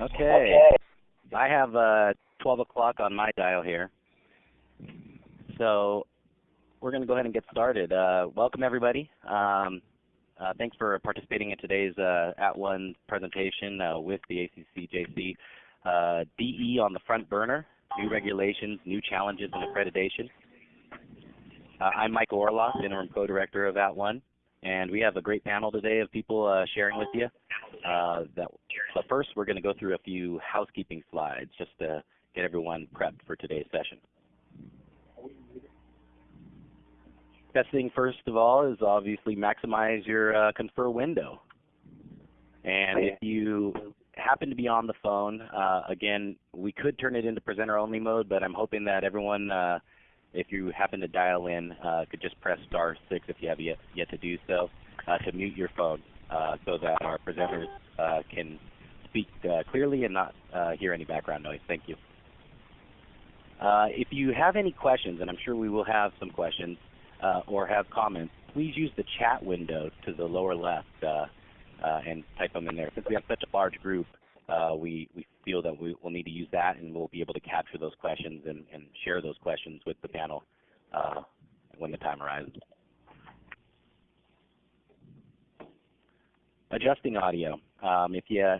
Okay. I have uh, 12 o'clock on my dial here. So we're going to go ahead and get started. Uh, welcome, everybody. Um, uh, thanks for participating in today's uh, @ONE presentation uh, with the ACCJC. Uh, DE on the front burner, new regulations, new challenges, and accreditation. I'm Michael Orloff, Interim Co-Director of @ONE. And we have a great panel today of people uh, sharing with you. Uh, that, but first, we're going to go through a few housekeeping slides just to get everyone prepped for today's session. Best thing, first of all, is obviously maximize your uh, confer window. And if you happen to be on the phone, uh, again, we could turn it into presenter-only mode, but I'm hoping that everyone uh, if you happen to dial in, uh, could just press star six if you have yet, yet to do so uh, to mute your phone uh, so that our presenters uh, can speak uh, clearly and not uh, hear any background noise. Thank you. if you have any questions, and I'm sure we will have some questions or have comments, please use the chat window to the lower left and type them in there. Since we have such a large group, uh, we, we feel that we will need to use that and we'll be able to capture those questions and, share those questions with the panel uh, when the time arises. Adjusting audio. Um, if you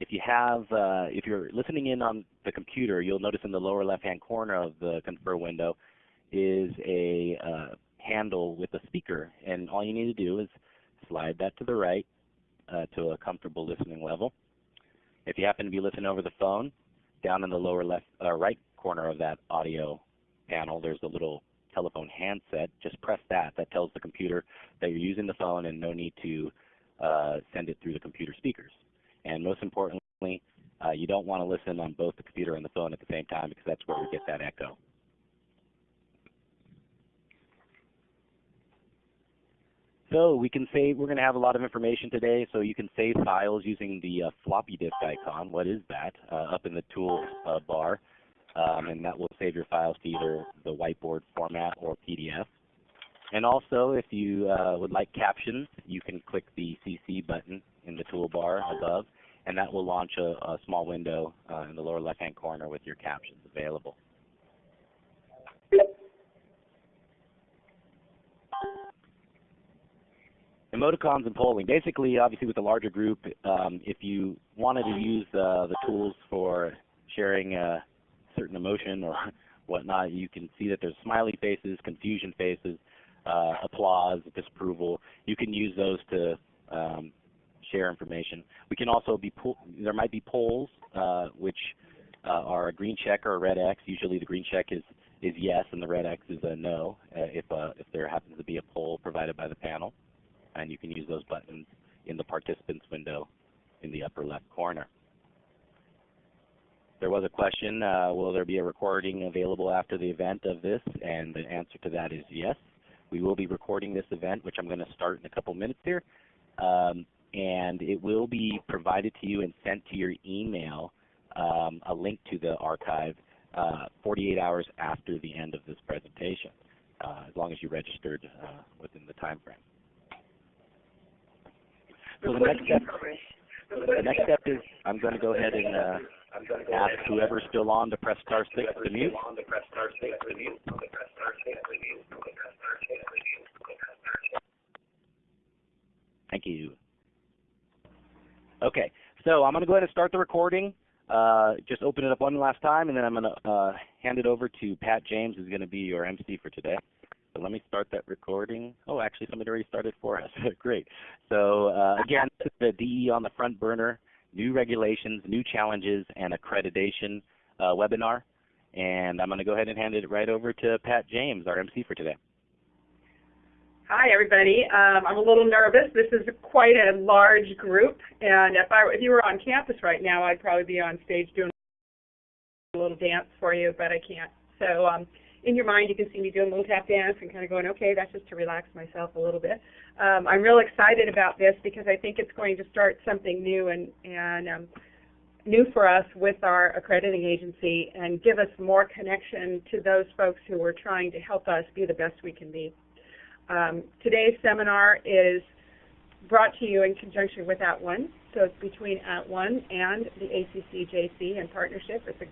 if you have uh, if you're listening in on the computer, you'll notice in the lower left-hand corner of the confer window is a uh, handle with a speaker, and all you need to do is slide that to the right uh, to a comfortable listening level. If you happen to be listening over the phone, down in the lower left, uh, right corner of that audio panel, there's a little telephone handset. Just press that. That tells the computer that you're using the phone and no need to uh, send it through the computer speakers. And most importantly, uh, you don't want to listen on both the computer and the phone at the same time because that's where we get that echo. So we can save, we're going to have a lot of information today, so you can save files using the uh, floppy disk icon. What is that? Uh, up in the tools uh, bar. Um, and that will save your files to either the whiteboard format or PDF. And also, if you uh, would like captions, you can click the CC button in the toolbar above, and that will launch a, a small window uh, in the lower left-hand corner with your captions available. Emoticons and polling. Basically, obviously with a larger group, um, if you wanted to use uh, the tools for sharing a certain emotion or whatnot, you can see that there's smiley faces, confusion faces, uh, applause, disapproval. You can use those to um, share information. We can also be, there might be polls, uh, which uh, are a green check or a red X. Usually the green check is, is yes and the red X is a no uh, if, uh, if there happens to be a poll provided by the panel and you can use those buttons in the participants window in the upper left corner. There was a question, uh, will there be a recording available after the event of this? And the answer to that is yes. We will be recording this event, which I'm going to start in a couple minutes here. Um, and it will be provided to you and sent to your email, um, a link to the archive uh, 48 hours after the end of this presentation, uh, as long as you registered uh, within the time frame. So the next step, the next step is I'm going to go ahead and uh, ask whoever's still on to press star six to mute. Thank you. Okay, so I'm going to go ahead and start the recording. Uh, just open it up one last time, and then I'm going to uh, hand it over to Pat James, who's going to be your MC for today. So let me start that recording. Oh, actually, somebody already started for us. Great. So uh, again, the DE on the front burner, new regulations, new challenges, and accreditation uh, webinar. And I'm going to go ahead and hand it right over to Pat James, our MC for today. Hi, everybody. Um, I'm a little nervous. This is quite a large group, and if I if you were on campus right now, I'd probably be on stage doing a little dance for you, but I can't. So um, in your mind, you can see me doing a little tap dance and kind of going, okay, that's just to relax myself a little bit. Um, I'm real excited about this because I think it's going to start something new and, and um, new for us with our accrediting agency and give us more connection to those folks who are trying to help us be the best we can be. Um, today's seminar is brought to you in conjunction with At @ONE. So it's between At @ONE and the ACCJC in partnership. It's a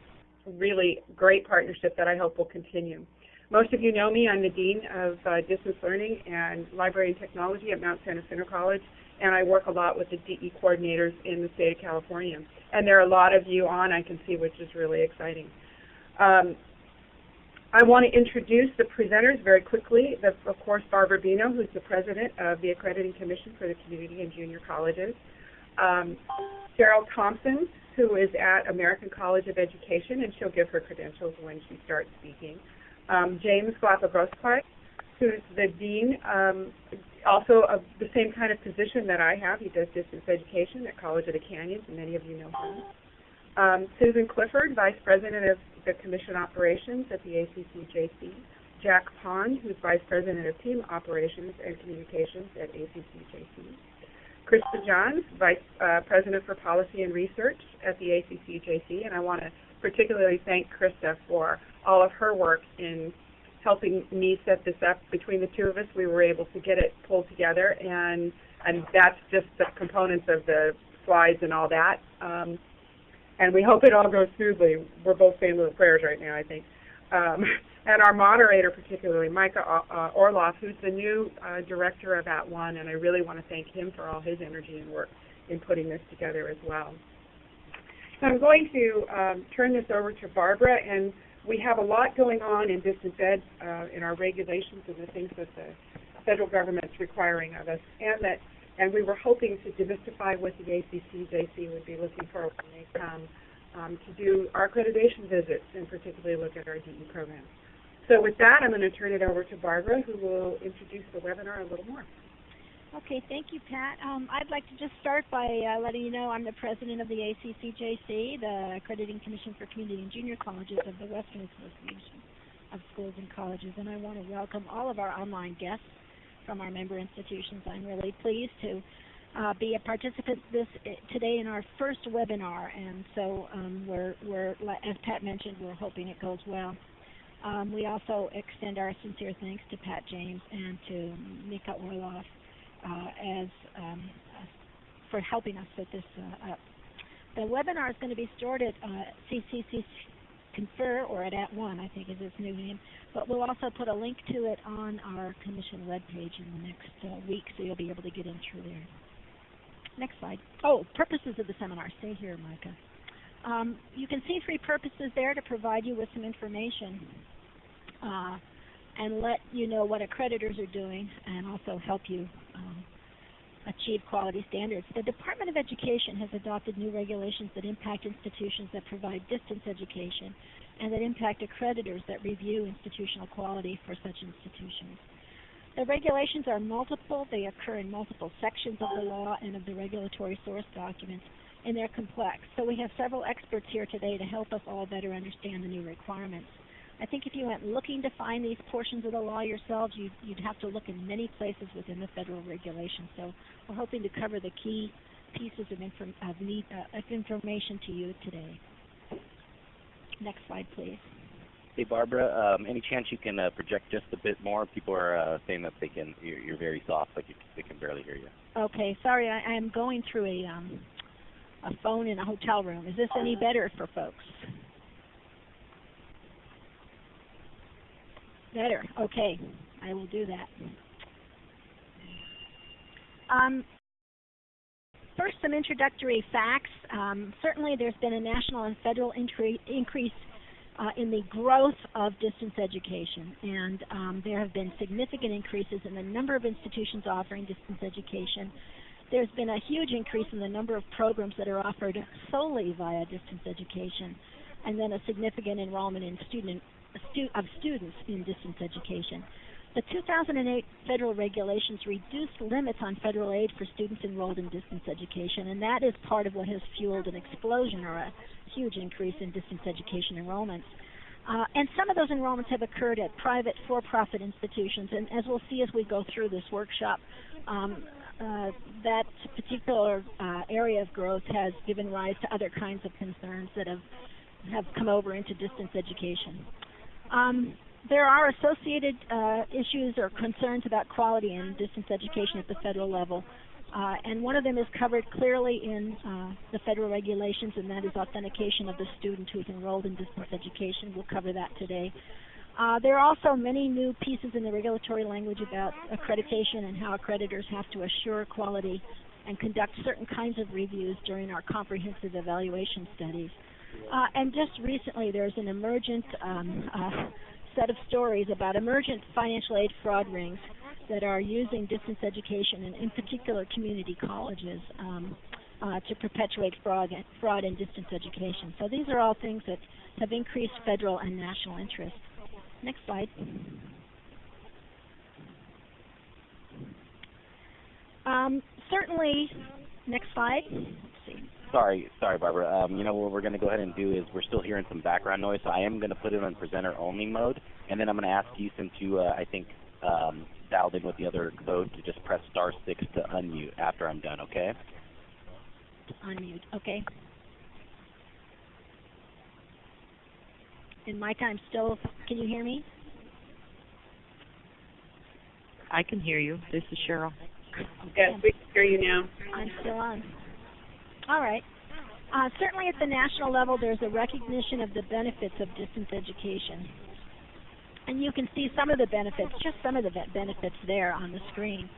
really great partnership that I hope will continue. Most of you know me. I'm the Dean of uh, Distance Learning and Library and Technology at Mount San Jacinto College, and I work a lot with the DE coordinators in the state of California. And there are a lot of you on, I can see, which is really exciting. Um, I want to introduce the presenters very quickly. The, of course, Barbara Beno, who's the president of the Accrediting Commission for the Community and Junior Colleges. Um, Cheryl Thompson, who is at American College of Education, and she'll give her credentials when she starts speaking um, James Glapa-Grossklag, who's the dean, um, also of the same kind of position that I have. He does distance education at College of the Canyons, and many of you know him. Um, Susan Clifford, vice president of the commission operations at the ACCJC. Jack Pond, who's vice president of team operations and communications at ACCJC. Krista Johns, vice uh, president for policy and research at the ACCJC, and I want to particularly thank Krista for all of her work in helping me set this up. Between the two of us, we were able to get it pulled together, and and that's just the components of the slides and all that. Um, and we hope it all goes smoothly. We're both saying little prayers right now, I think. Um, and our moderator, particularly Micah uh, Orloff, who's the new uh, director of At @ONE, and I really want to thank him for all his energy and work in putting this together as well. So I'm going to um, turn this over to Barbara, and we have a lot going on in distance ed uh, in our regulations and the things that the federal government's requiring of us, and that and we were hoping to demystify what the ACCJC would be looking for when they come um, to do our accreditation visits and particularly look at our DE program. So with that, I'm going to turn it over to Barbara, who will introduce the webinar a little more. Okay, thank you, Pat. Um, I'd like to just start by uh, letting you know I'm the president of the ACCJC, the Accrediting Commission for Community and Junior Colleges of the Western Association of Schools and Colleges, and I want to welcome all of our online guests from our member institutions. I'm really pleased to uh, be a participant this uh, today in our first webinar, and so um, we're, we're, as Pat mentioned, we're hoping it goes well. Um, we also extend our sincere thanks to Pat James and to Micah Orloff uh, as um, for helping us set this uh, up. The webinar is going to be stored at uh, CCC Confer or at @ONE, I think is its new name. But we'll also put a link to it on our commission webpage in the next uh, week, so you'll be able to get in through there. Next slide. Oh, purposes of the seminar. Stay here, Micah. Um, you can see three purposes there to provide you with some information. Uh, and let you know what accreditors are doing and also help you um, achieve quality standards. The Department of Education has adopted new regulations that impact institutions that provide distance education and that impact accreditors that review institutional quality for such institutions. The regulations are multiple. They occur in multiple sections of the law and of the regulatory source documents, and they're complex. So we have several experts here today to help us all better understand the new requirements. I think if you went looking to find these portions of the law yourselves, you'd, you'd have to look in many places within the federal regulations. So we're hoping to cover the key pieces of, inform of, need, uh, of information to you today. Next slide, please. Hey Barbara, um, any chance you can uh, project just a bit more? People are uh, saying that they can. You're, you're very soft, like you, they can barely hear you. Okay, sorry, I, I'm going through a um, a phone in a hotel room. Is this any better for folks? Better. Okay. I will do that. Um, first, some introductory facts. Um, certainly, there's been a national and federal increase uh, in the growth of distance education, and um, there have been significant increases in the number of institutions offering distance education. There's been a huge increase in the number of programs that are offered solely via distance education, and then a significant enrollment in student stu of students in distance education. The 2008 federal regulations reduced limits on federal aid for students enrolled in distance education, and that is part of what has fueled an explosion or a huge increase in distance education enrollments. Uh, and some of those enrollments have occurred at private for-profit institutions, and as we'll see as we go through this workshop, um, uh, that particular uh, area of growth has given rise to other kinds of concerns that have have come over into distance education. Um, there are associated uh, issues or concerns about quality in distance education at the federal level. Uh, and one of them is covered clearly in uh, the federal regulations, and that is authentication of the student who is enrolled in distance education. We'll cover that today. Uh, there are also many new pieces in the regulatory language about accreditation and how accreditors have to assure quality and conduct certain kinds of reviews during our comprehensive evaluation studies. Uh, and just recently, there's an emergent um, uh, set of stories about emergent financial aid fraud rings that are using distance education and in particular community colleges um, uh, to perpetuate fraud, fraud in distance education. So these are all things that have increased federal and national interest. Next slide. Um, certainly, next slide. Sorry, sorry, Barbara. Um, you know what we're going to go ahead and do is we're still hearing some background noise, so I am going to put it on presenter only mode, and then I'm going to ask you, since you uh, I think um, dialed in with the other code, to just press star six to unmute after I'm done. Okay? Unmute. Okay. In my time, still, can you hear me? I can hear you. This is Cheryl. Yes, we can hear you now. I'm still on. All right. Uh, certainly at the national level, there's a recognition of the benefits of distance education. And you can see some of the benefits, just some of the benefits there on the screen.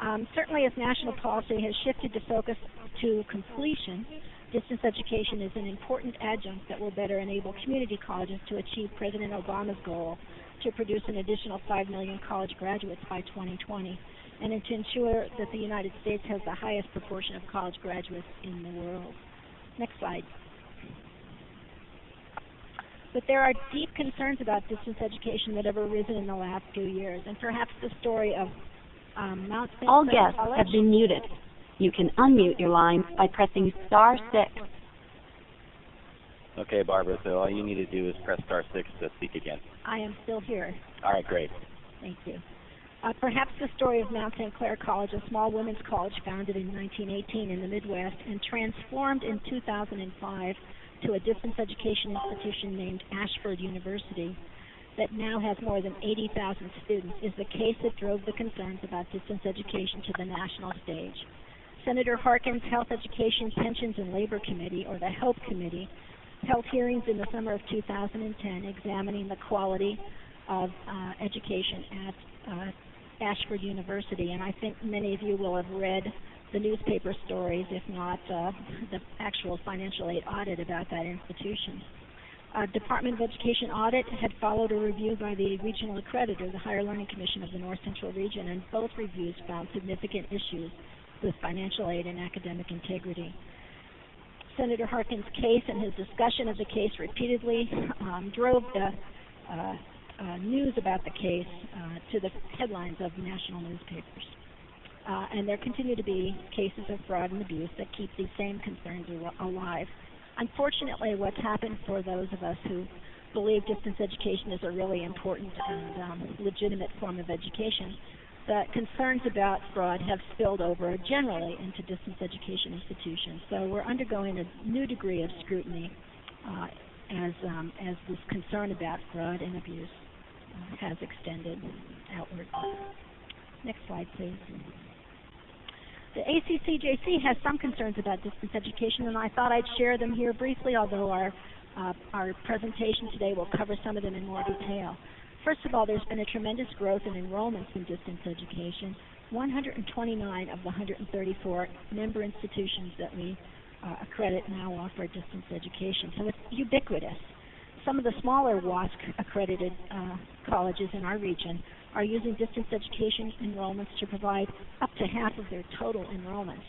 Um, certainly as national policy has shifted to focus to completion, distance education is an important adjunct that will better enable community colleges to achieve President Obama's goal to produce an additional 5 million college graduates by 2020 and to ensure that the United States has the highest proportion of college graduates in the world. Next slide. But there are deep concerns about distance education that have arisen in the last few years, and perhaps the story of um, Mount St. All guests College. have been muted. You can unmute your line by pressing star six. Okay, Barbara. So all you need to do is press star six to speak again. I am still here. All right, great. Thank you. Uh, perhaps the story of Mount St. Clare College, a small women's college founded in 1918 in the Midwest and transformed in 2005 to a distance education institution named Ashford University that now has more than 80,000 students, is the case that drove the concerns about distance education to the national stage. Senator Harkin's Health Education, Pensions, and Labor Committee, or the HELP Committee, held hearings in the summer of 2010 examining the quality of uh, education at uh, Ashford University, and I think many of you will have read the newspaper stories, if not uh, the actual financial aid audit about that institution. Uh, Department of Education audit had followed a review by the regional accreditor, the Higher Learning Commission of the North Central Region, and both reviews found significant issues with financial aid and academic integrity. Senator Harkin's case and his discussion of the case repeatedly um, drove the uh, uh, news about the case uh, to the headlines of national newspapers. Uh, and there continue to be cases of fraud and abuse that keep these same concerns al- alive. Unfortunately, what's happened for those of us who believe distance education is a really important and um, legitimate form of education, the concerns about fraud have spilled over generally into distance education institutions. So we're undergoing a new degree of scrutiny uh, as um, as this concern about fraud and abuse uh, has extended outward. Next slide, please. The ACCJC has some concerns about distance education, and I thought I'd share them here briefly, although our uh, our presentation today will cover some of them in more detail. First of all, there's been a tremendous growth in enrollments in distance education. 129 of the 134 member institutions that we uh, accredit now offer distance education, so it's ubiquitous. Some of the smaller WASC accredited uh, colleges in our region are using distance education enrollments to provide up to half of their total enrollments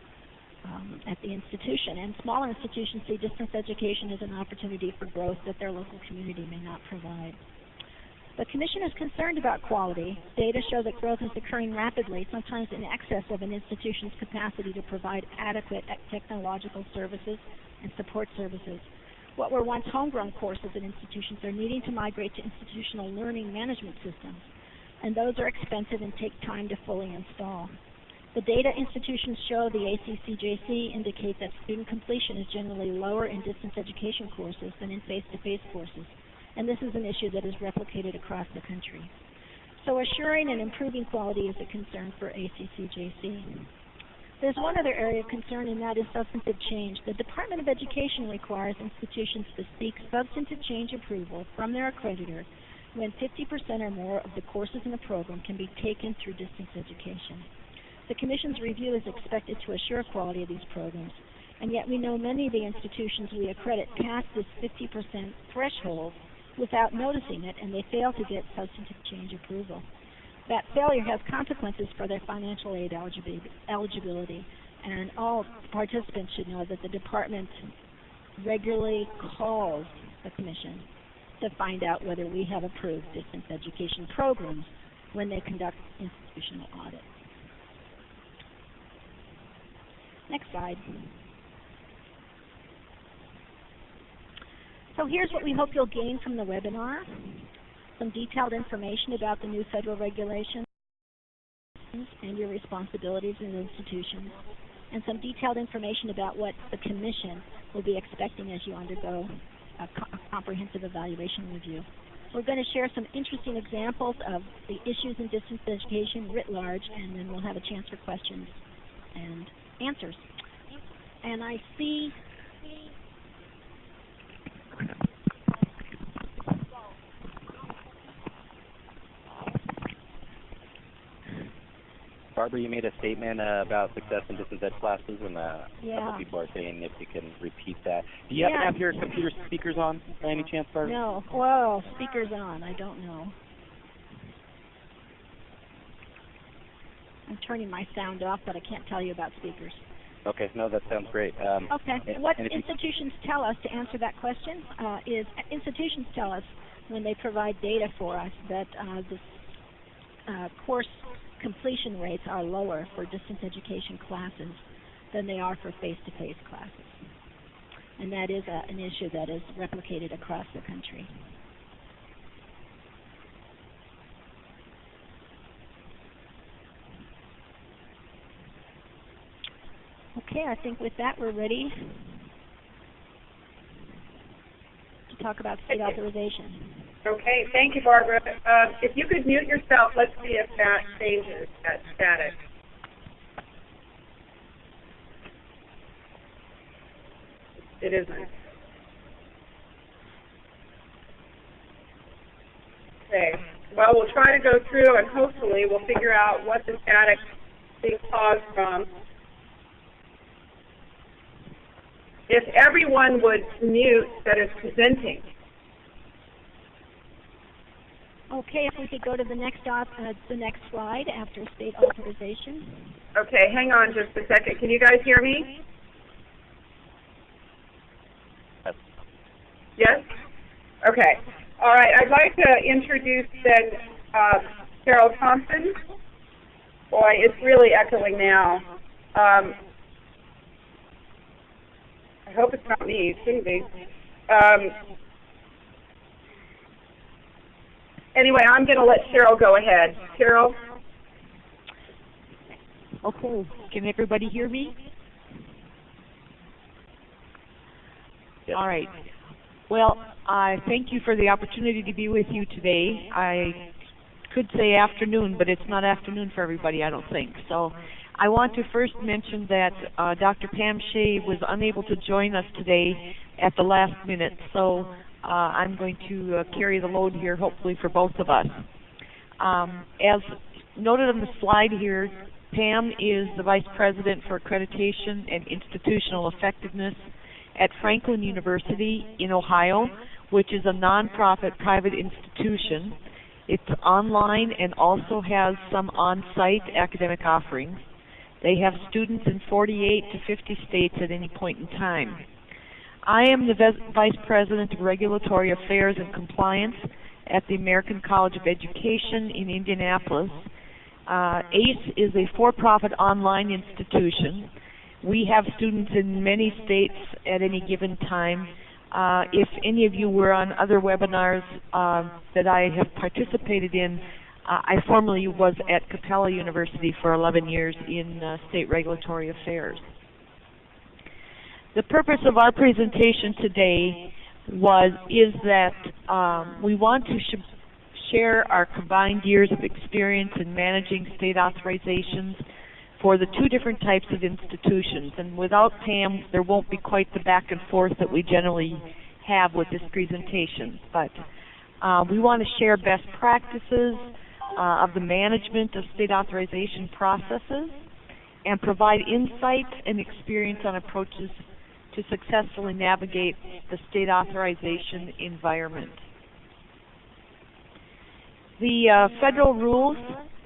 um, at the institution. And smaller institutions see distance education as an opportunity for growth that their local community may not provide. The Commission is concerned about quality. Data show that growth is occurring rapidly, sometimes in excess of an institution's capacity to provide adequate technological services and support services. What were once homegrown courses at institutions are needing to migrate to institutional learning management systems, and those are expensive and take time to fully install. The data institutions show the ACCJC indicate that student completion is generally lower in distance education courses than in face-to-face courses, and this is an issue that is replicated across the country. So assuring and improving quality is a concern for ACCJC. There's one other area of concern, and that is substantive change. The Department of Education requires institutions to seek substantive change approval from their accreditor when 50% or more of the courses in the program can be taken through distance education. The Commission's review is expected to assure quality of these programs, and yet we know many of the institutions we accredit pass this 50% threshold without noticing it, and they fail to get substantive change approval. That failure has consequences for their financial aid eligibility, and all participants should know that the department regularly calls the Commission to find out whether we have approved distance education programs when they conduct institutional audits. Next slide. So here's what we hope you'll gain from the webinar. Some detailed information about the new federal regulations and your responsibilities as institutions, and some detailed information about what the Commission will be expecting as you undergo a, co- a comprehensive evaluation review. We're going to share some interesting examples of the issues in distance education writ large, and then we'll have a chance for questions and answers. And I see Barbara, you made a statement uh, about success in distance ed classes, and uh, a Yeah. couple people are saying if you can repeat that. Do you happen Yeah. to have your computer speakers on by any chance, Barbara? No. Whoa, speakers on. I don't know. I'm turning my sound off, but I can't tell you about speakers. Okay, no, that sounds great. Um, Okay. and- What and you- institutions tell us to answer that question uh, is institutions tell us when they provide data for us that uh, the uh, course completion rates are lower for distance education classes than they are for face-to-face classes. And that is a, an issue that is replicated across the country. Okay, I think with that we're ready to talk about state authorization. Okay, thank you, Barbara. Uh, if you could mute yourself, let's see if that changes that static. It isn't. Okay, well, we'll try to go through and hopefully we'll figure out what the static being caused from. If everyone would mute that is presenting. Okay, if we could go to the next op, uh, the next slide after state authorization. Okay, hang on just a second. Can you guys hear me? Yes. Yes? Okay. All right, I'd like to introduce then uh, Carol Thompson. Boy, it's really echoing now. Um, I hope it's not me. It shouldn't be. Um, anyway, I'm going to let Cheryl go ahead. Cheryl? Okay. Can everybody hear me? Yes. All right. Well, I thank you for the opportunity to be with you today. I could say afternoon, but it's not afternoon for everybody, I don't think. So I want to first mention that uh, Dr. Pam Shea was unable to join us today at the last minute, so uh, I'm going to uh, carry the load here, hopefully, for both of us. Um, as noted on the slide here, Pam is the Vice President for Accreditation and Institutional Effectiveness at Franklin University in Ohio, which is a nonprofit private institution. It's online and also has some on-site academic offerings. They have students in 48 to 50 states at any point in time. I am the Vice President of Regulatory Affairs and Compliance at the American College of Education in Indianapolis. Uh, ACE is a for-profit online institution. We have students in many states at any given time. Uh, if any of you were on other webinars uh, that I have participated in, uh, I formerly was at Capella University for 11 years in uh, state regulatory affairs. The purpose of our presentation today was is that um, we want to sh- share our combined years of experience in managing state authorizations for the two different types of institutions. And without Pam, there won't be quite the back and forth that we generally have with this presentation. But uh, we want to share best practices uh, of the management of state authorization processes and provide insight and experience on approaches to successfully navigate the state authorization environment. The uh, federal rules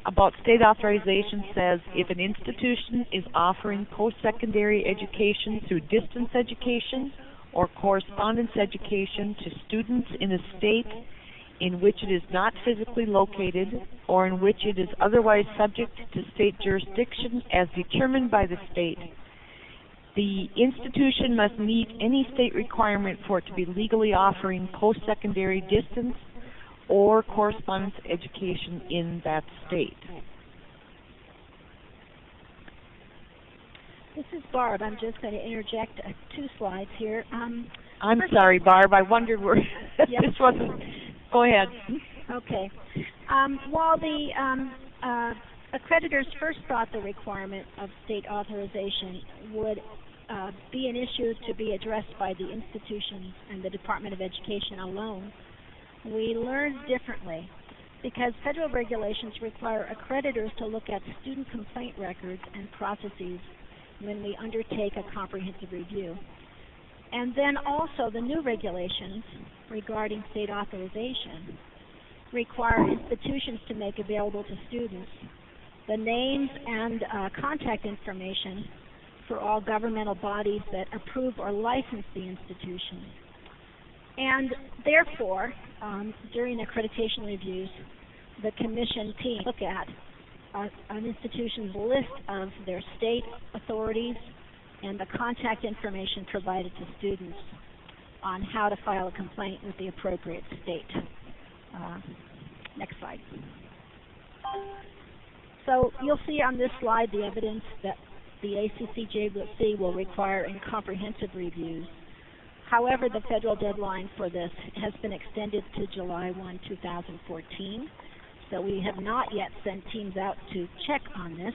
about state authorization says if an institution is offering post-secondary education through distance education or correspondence education to students in a state in which it is not physically located or in which it is otherwise subject to state jurisdiction as determined by the state, the institution must meet any state requirement for it to be legally offering post-secondary distance or correspondence education in that state. This is Barb. I'm just going to interject uh, two slides here. Um, I'm sorry, Barb. I wondered where Yep. this wasn't. Go ahead. Okay. Um, while the um, uh, accreditors first thought the requirement of state authorization would uh, be an issue to be addressed by the institutions and the Department of Education alone, we learned differently because federal regulations require accreditors to look at student complaint records and processes when we undertake a comprehensive review. And then also the new regulations regarding state authorization require institutions to make available to students the names and uh, contact information for all governmental bodies that approve or license the institution. And therefore, um, during accreditation reviews, the commission team look at uh, an institution's list of their state authorities and the contact information provided to students on how to file a complaint with the appropriate state. Uh, next slide. So you'll see on this slide the evidence that the ACCJC will require in comprehensive reviews. However, the federal deadline for this has been extended to July 1, 2014. So we have not yet sent teams out to check on this.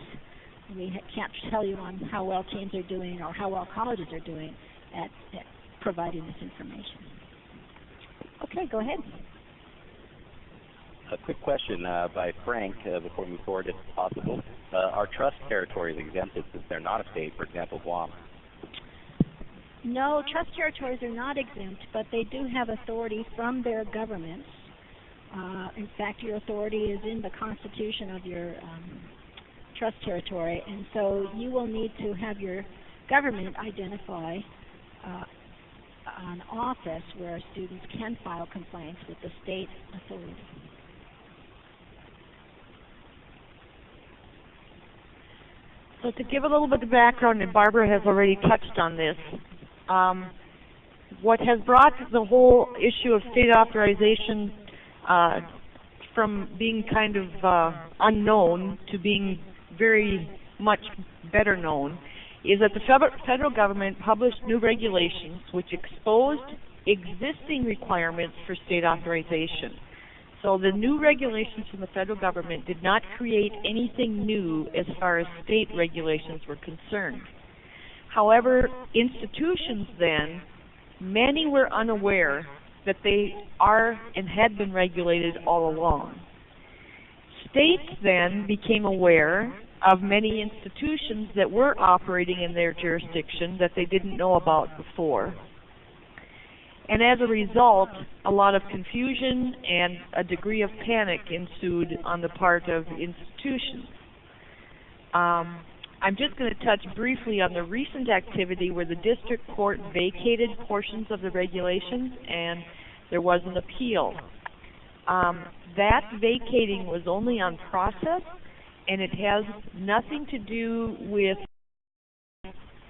We ha- can't tell you on how well teams are doing or how well colleges are doing at, at providing this information. Okay, go ahead. A quick question uh, by Frank uh, before we move forward, if possible. Uh, are trust territories exempted since they're not a state, for example, Guam? No, trust territories are not exempt, but they do have authority from their governments. Uh, in fact, your authority is in the constitution of your um, trust territory, and so you will need to have your government identify uh, an office where students can file complaints with the state authority. So to give a little bit of background, and Barbara has already touched on this, um, what has brought the whole issue of state authorization uh, from being kind of uh, unknown to being very much better known is that the federal- government published new regulations which exposed existing requirements for state authorization. So the new regulations from the federal government did not create anything new as far as state regulations were concerned. However, institutions then, many were unaware that they are and had been regulated all along. States then became aware of many institutions that were operating in their jurisdiction that they didn't know about before. And as a result, a lot of confusion and a degree of panic ensued on the part of institutions. Um, I'm just going to touch briefly on the recent activity where the district court vacated portions of the regulations and there was an appeal. Um, that vacating was only on process and it has nothing to do with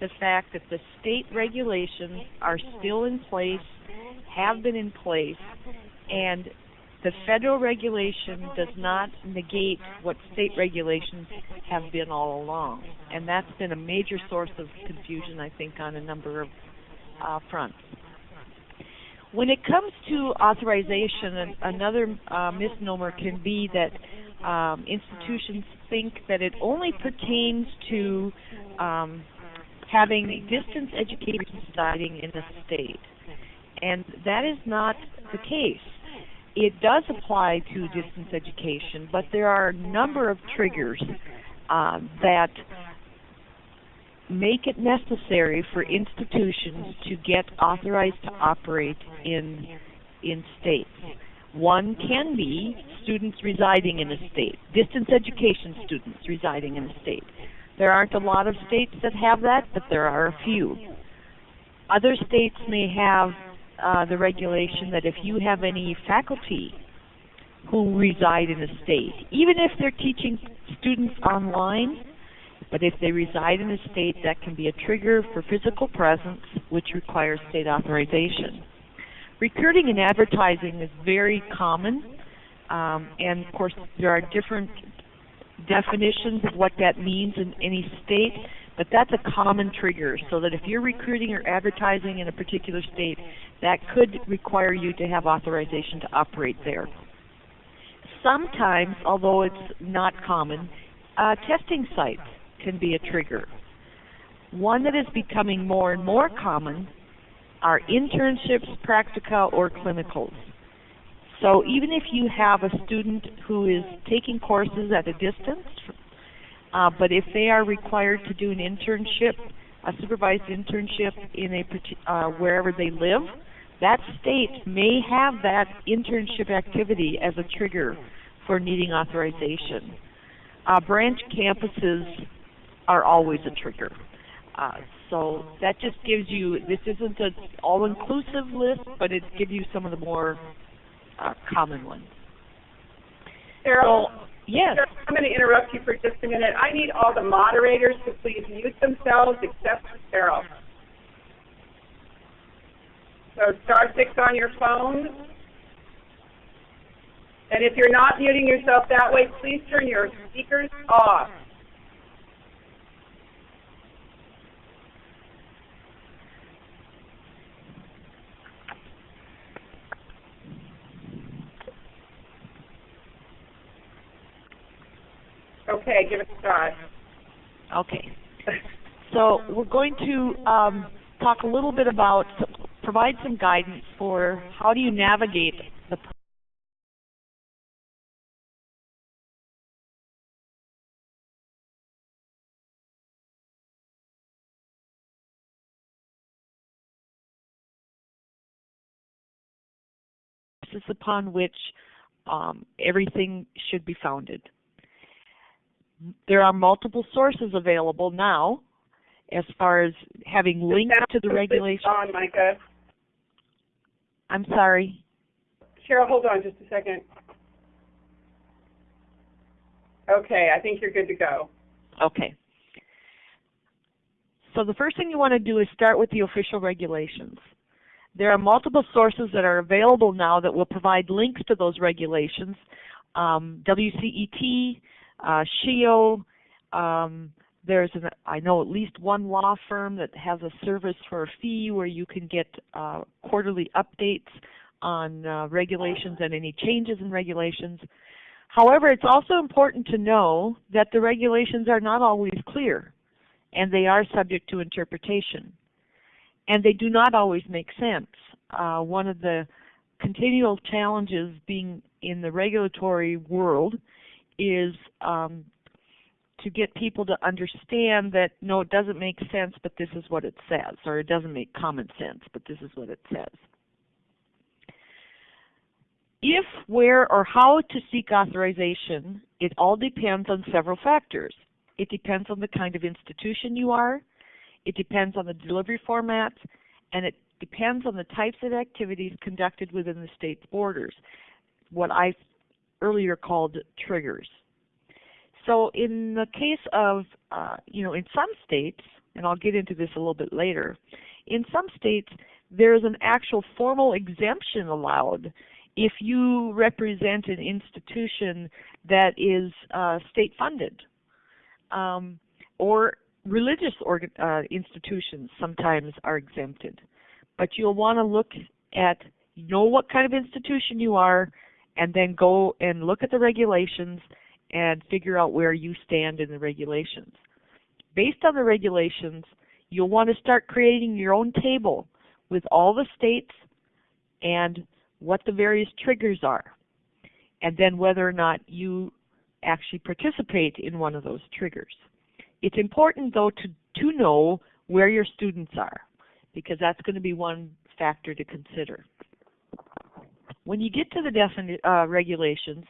the fact that the state regulations are still in place, have been in place, and the federal regulation does not negate what state regulations have been all along. And that's been a major source of confusion, I think, on a number of uh, fronts. When it comes to authorization, an- another uh, misnomer can be that um, institutions think that it only pertains to um, having distance education residing in the state. And that is not the case. It does apply to distance education, but there are a number of triggers um, that make it necessary for institutions to get authorized to operate in in states. One can be students residing in a state, distance education students residing in a state. There aren't a lot of states that have that, but there are a few. Other states may have uh, the regulation that if you have any faculty who reside in a state, even if they're teaching students online, but if they reside in a state, that can be a trigger for physical presence, which requires state authorization. Recruiting and advertising is very common, um, and of course there are different definitions of what that means in any state, but that's a common trigger. So that if you're recruiting or advertising in a particular state, that could require you to have authorization to operate there. Sometimes, although it's not common, uh, testing sites can be a trigger. One that is becoming more and more common are internships, practica, or clinicals. So even if you have a student who is taking courses at a distance, uh, but if they are required to do an internship, a supervised internship in a uh, wherever they live, that state may have that internship activity as a trigger for needing authorization. Uh, branch campuses are always a trigger. Uh, so that just gives you, this isn't an all-inclusive list, but it gives you some of the more uh, common ones. Cheryl, so, yes. I'm going to interrupt you for just a minute. I need all the moderators to please mute themselves except for Cheryl. So star six on your phone. And if you're not muting yourself that way, please turn your speakers off. Okay, give it a shot. Okay. So we're going to um, talk a little bit about, provide some guidance for how do you navigate the upon which um, everything should be founded there are multiple sources available now as far as having links to the regulation. On, Micah. I'm sorry. Cheryl, hold on just a second. Okay, I think you're good to go. Okay. So the first thing you want to do is start with the official regulations. There are multiple sources that are available now that will provide links to those regulations. Um, WCET, uh, SHEEO, um, there's an, I know at least one law firm that has a service for a fee where you can get uh, quarterly updates on uh, regulations and any changes in regulations. However, it's also important to know that the regulations are not always clear and they are subject to interpretation. And they do not always make sense. Uh, one of the continual challenges being in the regulatory world is um, to get people to understand that no, it doesn't make sense, but this is what it says, or it doesn't make common sense, but this is what it says. If, where, or how to seek authorization, it all depends on several factors. It depends on the kind of institution you are, it depends on the delivery format, and it depends on the types of activities conducted within the state's borders. What I earlier called triggers. So in the case of, uh, you know, in some states, and I'll get into this a little bit later, in some states there's an actual formal exemption allowed if you represent an institution that is uh, state funded um, or religious organ, uh, institutions sometimes are exempted. But you'll want to look at know what kind of institution you are and then go and look at the regulations and figure out where you stand in the regulations. Based on the regulations, you'll want to start creating your own table with all the states and what the various triggers are, and then whether or not you actually participate in one of those triggers. It's important though to, to know where your students are because that's going to be one factor to consider. When you get to the defini uh, regulations,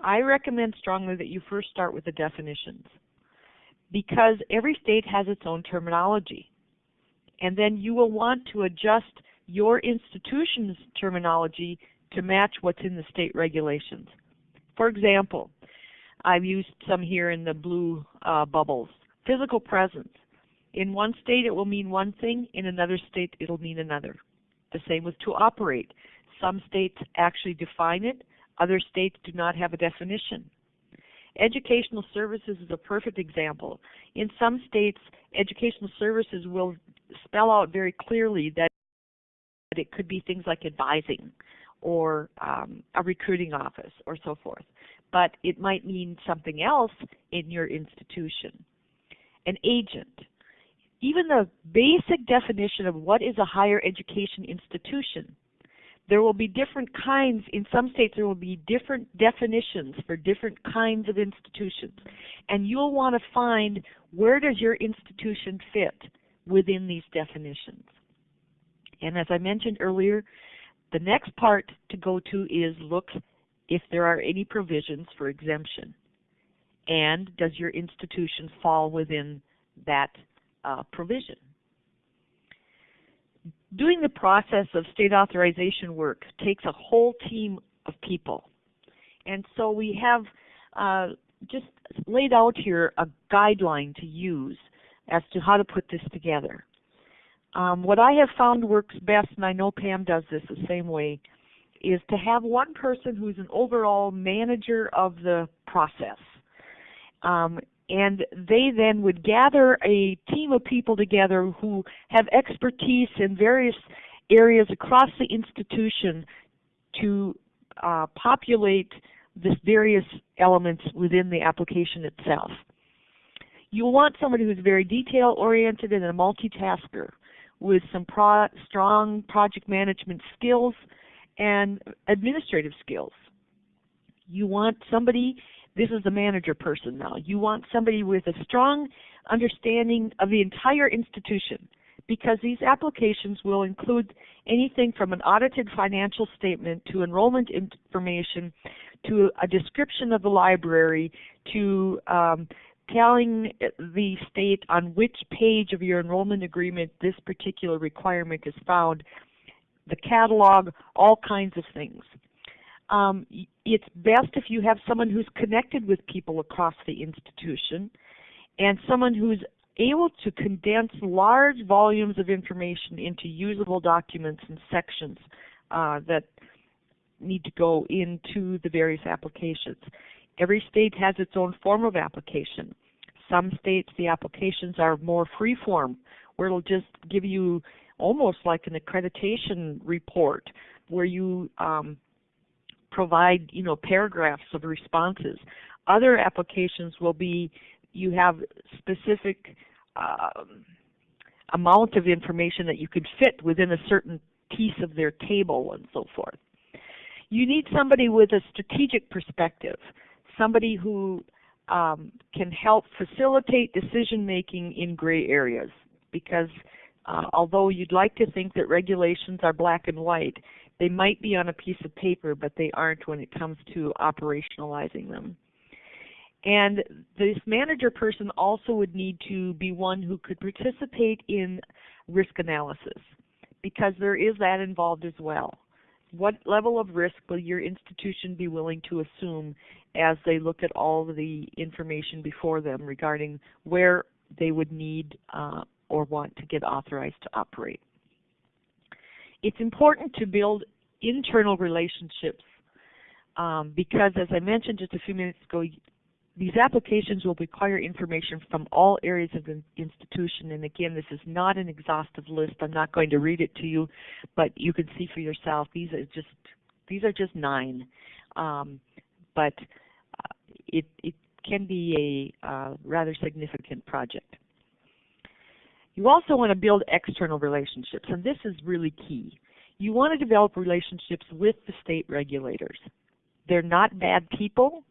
I recommend strongly that you first start with the definitions because every state has its own terminology. And then you will want to adjust your institution's terminology to match what's in the state regulations. For example, I've used some here in the blue uh, bubbles. Physical presence. In one state it will mean one thing, in another state it'll mean another. The same with to operate. Some states actually define it, other states do not have a definition. Educational services is a perfect example. In some states, educational services will spell out very clearly that it could be things like advising or um, a recruiting office or so forth. But it might mean something else in your institution. An agent. Even the basic definition of what is a higher education institution there will be different kinds, in some states there will be different definitions for different kinds of institutions. And you'll want to find where does your institution fit within these definitions. And as I mentioned earlier, the next part to go to is look if there are any provisions for exemption. And does your institution fall within that uh, provision? Doing the process of state authorization work takes a whole team of people. And so we have uh, just laid out here a guideline to use as to how to put this together. Um, what I have found works best, and I know Pam does this the same way, is to have one person who's an overall manager of the process. Um, and they then would gather a team of people together who have expertise in various areas across the institution to uh, populate the various elements within the application itself. You'll want somebody who's very detail oriented and a multitasker with some pro strong project management skills and administrative skills. You want somebody this is a manager person now. You want somebody with a strong understanding of the entire institution because these applications will include anything from an audited financial statement to enrollment information to a description of the library to um, telling the state on which page of your enrollment agreement this particular requirement is found, the catalog, all kinds of things um, it's best if you have someone who's connected with people across the institution and someone who's able to condense large volumes of information into usable documents and sections uh, that need to go into the various applications. Every state has its own form of application. Some states the applications are more free form where it'll just give you almost like an accreditation report where you um, provide, you know, paragraphs of responses. Other applications will be you have specific um, amount of information that you could fit within a certain piece of their table and so forth. You need somebody with a strategic perspective, somebody who um, can help facilitate decision making in gray areas because uh, although you'd like to think that regulations are black and white, they might be on a piece of paper, but they aren't when it comes to operationalizing them. And this manager person also would need to be one who could participate in risk analysis because there is that involved as well. What level of risk will your institution be willing to assume as they look at all the information before them regarding where they would need uh, or want to get authorized to operate? It's important to build internal relationships um, because, as I mentioned just a few minutes ago, these applications will require information from all areas of the institution. And again, this is not an exhaustive list. I'm not going to read it to you, but you can see for yourself. These are just these are just nine. Um, but uh, it, it can be a uh, rather significant project. You also want to build external relationships, and this is really key. You want to develop relationships with the state regulators. They're not bad people.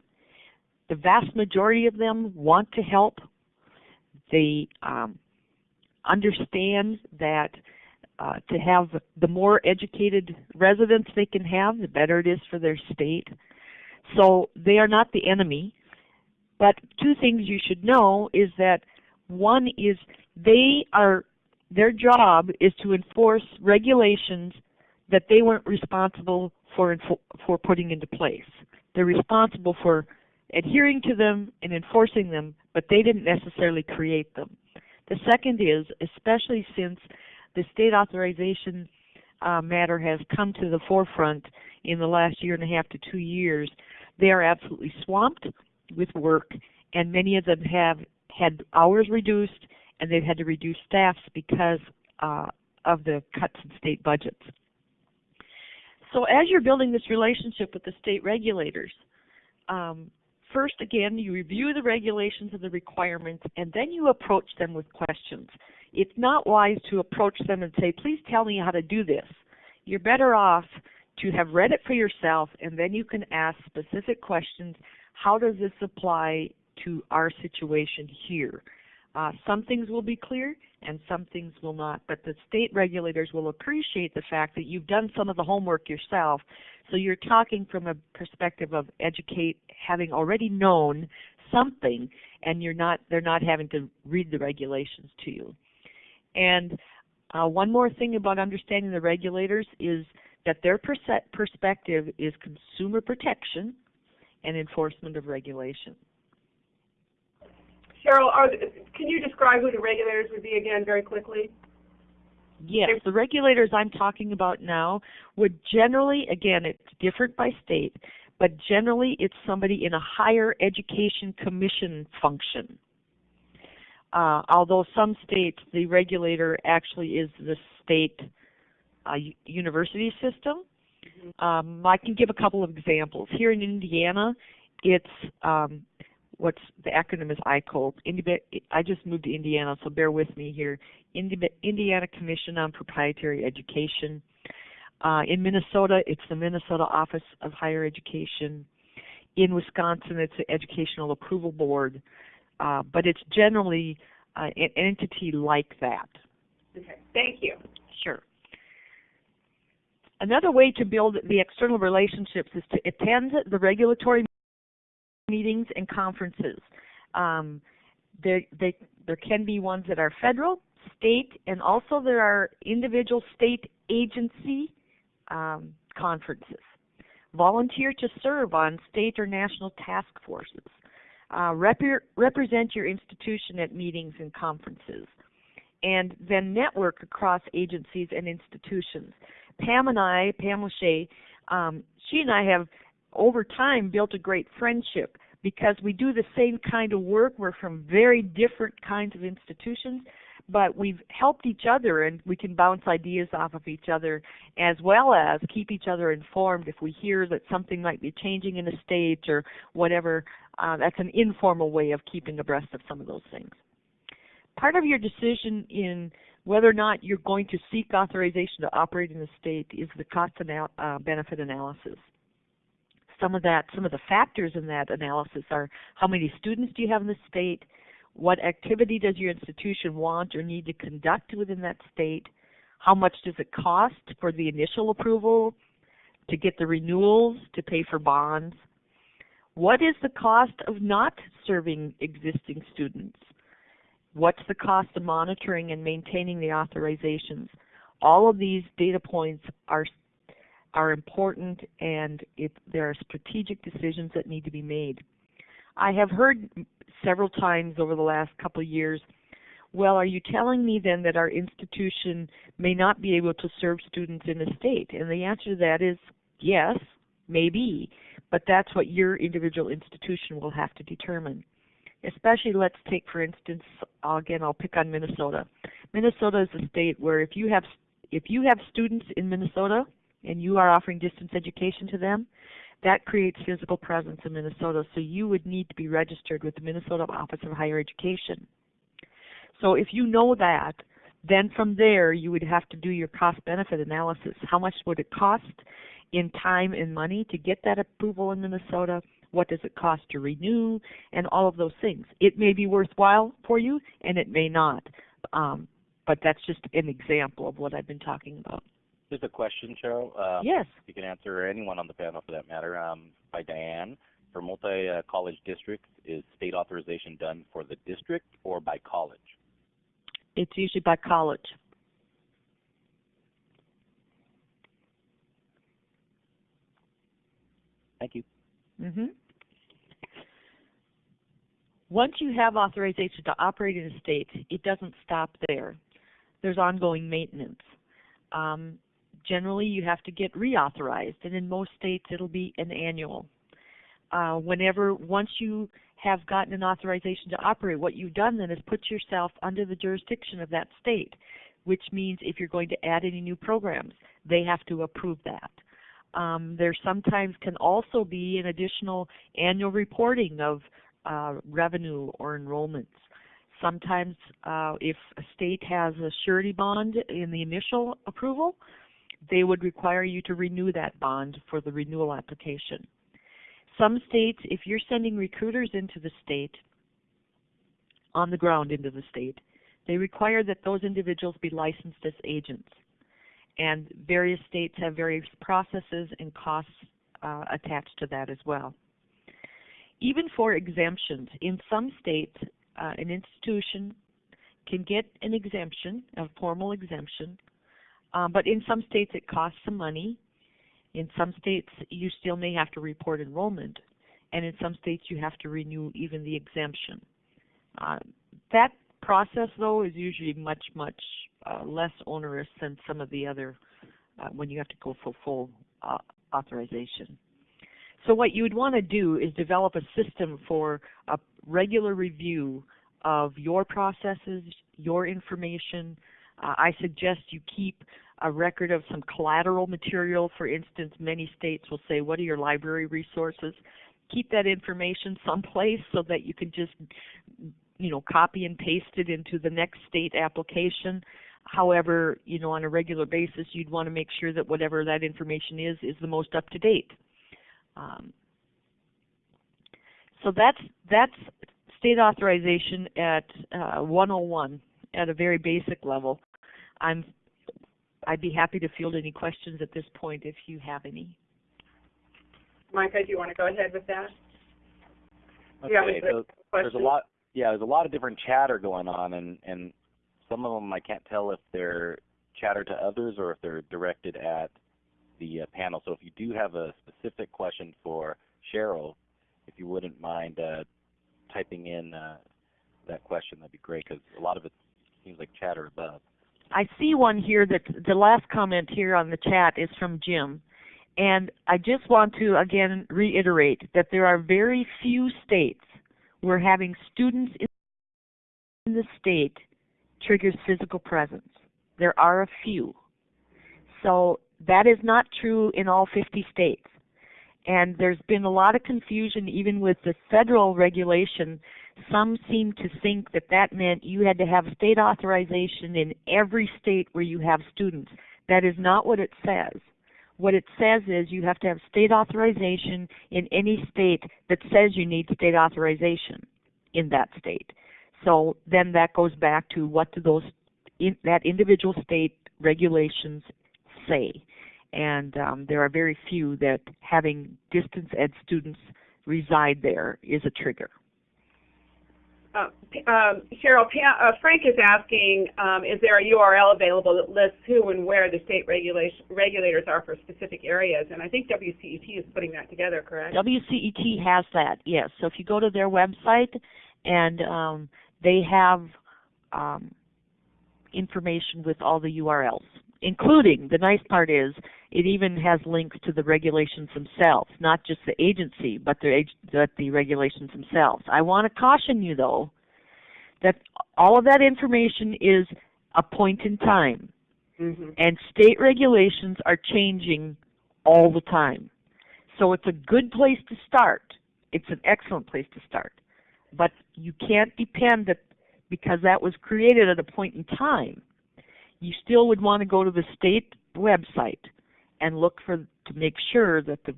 The vast majority of them want to help. They um, understand that uh, to have the more educated residents they can have, the better it is for their state. So they are not the enemy. But two things you should know is that one is they are their job is to enforce regulations that they weren't responsible for for putting into place. They're responsible for adhering to them and enforcing them, but they didn't necessarily create them. The second is, especially since the state authorization uh, matter has come to the forefront in the last year and a half to two years, they are absolutely swamped with work, and many of them have had hours reduced, and they've had to reduce staffs because uh, of the cuts in state budgets. So as you're building this relationship with the state regulators, um, first again, you review the regulations and the requirements, and then you approach them with questions. It's not wise to approach them and say, please tell me how to do this. You're better off to have read it for yourself, and then you can ask specific questions. How does this apply to our situation here? Uh, some things will be clear and some things will not, but the state regulators will appreciate the fact that you've done some of the homework yourself. So you're talking from a perspective of educate, having already known something, and you're not they're not having to read the regulations to you. And uh, one more thing about understanding the regulators is that their perspective is consumer protection and enforcement of regulation. Cheryl, are, can you describe who the regulators would be again very quickly? Yes, the regulators I'm talking about now would generally, again, it's different by state, but generally it's somebody in a higher education commission function. Uh, although some states, the regulator actually is the state uh, university system. Mm-hmm. Um, I can give a couple of examples. Here in Indiana, it's um, what's the acronym is ICOLE. I just moved to Indiana, so bear with me here. Indiana Commission on Proprietary Education. Uh, in Minnesota, it's the Minnesota Office of Higher Education. In Wisconsin, it's the Educational Approval Board, uh, but it's generally uh, an entity like that. Okay, thank you. Sure. Another way to build the external relationships is to attend the regulatory meetings and conferences. Um, there, they, there can be ones that are federal, state, and also there are individual state agency um, conferences. Volunteer to serve on state or national task forces. Uh, rep represent your institution at meetings and conferences. And then network across agencies and institutions. Pam and I, Pam Lachey, um, she and I have over time built a great friendship because we do the same kind of work. We're from very different kinds of institutions, but we've helped each other and we can bounce ideas off of each other as well as keep each other informed if we hear that something might be changing in a state or whatever. Uh, that's an informal way of keeping abreast of some of those things. Part of your decision in whether or not you're going to seek authorization to operate in the state is the cost anal uh, benefit analysis some of that, some of the factors in that analysis are how many students do you have in the state, what activity does your institution want or need to conduct within that state, how much does it cost for the initial approval, to get the renewals, to pay for bonds, what is the cost of not serving existing students? What's the cost of monitoring and maintaining the authorizations? All of these data points are are important and there are strategic decisions that need to be made. I have heard several times over the last couple of years, well, are you telling me then that our institution may not be able to serve students in the state? And the answer to that is yes, maybe, but that's what your individual institution will have to determine. Especially, let's take for instance, again, I'll pick on Minnesota. Minnesota is a state where if you have if you have students in Minnesota and you are offering distance education to them, that creates physical presence in Minnesota. So you would need to be registered with the Minnesota Office of Higher Education. So if you know that, then from there you would have to do your cost benefit analysis. How much would it cost in time and money to get that approval in Minnesota? What does it cost to renew? And all of those things. It may be worthwhile for you and it may not. Um, but that's just an example of what I've been talking about. There's a question, Cheryl. Um, yes. You can answer, anyone on the panel for that matter, um, by Diane. For multi-college districts, is state authorization done for the district or by college? It's usually by college. Thank you. hmm Once you have authorization to operate in a state, it doesn't stop there. There's ongoing maintenance. Um, generally, you have to get reauthorized, and in most states, it'll be an annual. Uh, whenever, once you have gotten an authorization to operate, what you've done then is put yourself under the jurisdiction of that state, which means if you're going to add any new programs, they have to approve that. Um, there sometimes can also be an additional annual reporting of uh, revenue or enrollments. Sometimes uh, if a state has a surety bond in the initial approval, they would require you to renew that bond for the renewal application. Some states, if you're sending recruiters into the state, on the ground into the state, they require that those individuals be licensed as agents and various states have various processes and costs uh, attached to that as well. Even for exemptions, in some states, uh, an institution can get an exemption, a formal exemption, um, but in some states it costs some money. In some states you still may have to report enrollment, and in some states you have to renew even the exemption. Uh, that process though is usually much, much uh, less onerous than some of the other uh, when you have to go for full uh, authorization. So what you would want to do is develop a system for a regular review of your processes, your information. Uh, I suggest you keep a record of some collateral material. For instance, many states will say, what are your library resources? Keep that information someplace so that you can just you know, copy and paste it into the next state application. However, you know, on a regular basis, you'd want to make sure that whatever that information is is the most up to date. Um, so that's that's state authorization at uh, 101 at a very basic level. I'm I'd be happy to field any questions at this point if you have any. Micah, do you want to go ahead with that? Okay, Yeah, with the so there's a lot. Yeah, there's a lot of different chatter going on, and and some of them I can't tell if they're chatter to others or if they're directed at the uh, panel. So if you do have a specific question for Cheryl, if you wouldn't mind uh, typing in uh, that question, that'd be great because a lot of it seems like chatter above. I see one here that the last comment here on the chat is from Jim. And I just want to again reiterate that there are very few states where having students in the state triggers physical presence. There are a few. So that is not true in all 50 states. And there's been a lot of confusion even with the federal regulation. Some seem to think that that meant you had to have state authorization in every state where you have students. That is not what it says. What it says is you have to have state authorization in any state that says you need state authorization in that state. So then that goes back to what do those in, that individual state regulations say. And um, there are very few that having distance ed students reside there is a trigger. Uh, um, Cheryl, uh, Frank is asking, um, is there a URL available that lists who and where the state regulators are for specific areas? And I think WCET is putting that together, correct? WCET has that, yes. So if you go to their website and um, they have um, information with all the URLs, including, the nice part is, it even has links to the regulations themselves, not just the agency, but the, but the regulations themselves. I want to caution you though, that all of that information is a point in time. Mm-hmm. And state regulations are changing all the time. So it's a good place to start. It's an excellent place to start. But you can't depend that because that was created at a point in time. You still would want to go to the state website and look for to make sure that the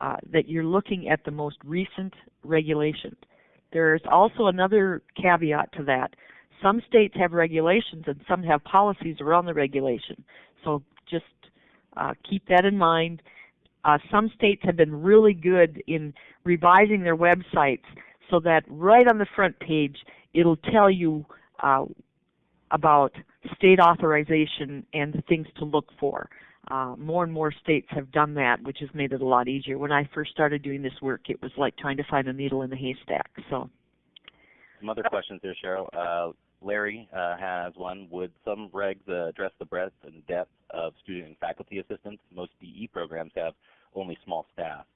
uh, that you're looking at the most recent regulation. There's also another caveat to that. Some states have regulations and some have policies around the regulation. So just uh, keep that in mind. Uh, some states have been really good in revising their websites so that right on the front page it'll tell you uh, about state authorization and the things to look for. Uh, more and more states have done that, which has made it a lot easier. When I first started doing this work, it was like trying to find a needle in a haystack. So, Some other questions there, Cheryl. Uh, Larry uh, has one. Would some regs uh, address the breadth and depth of student and faculty assistance? Most DE programs have only small staff.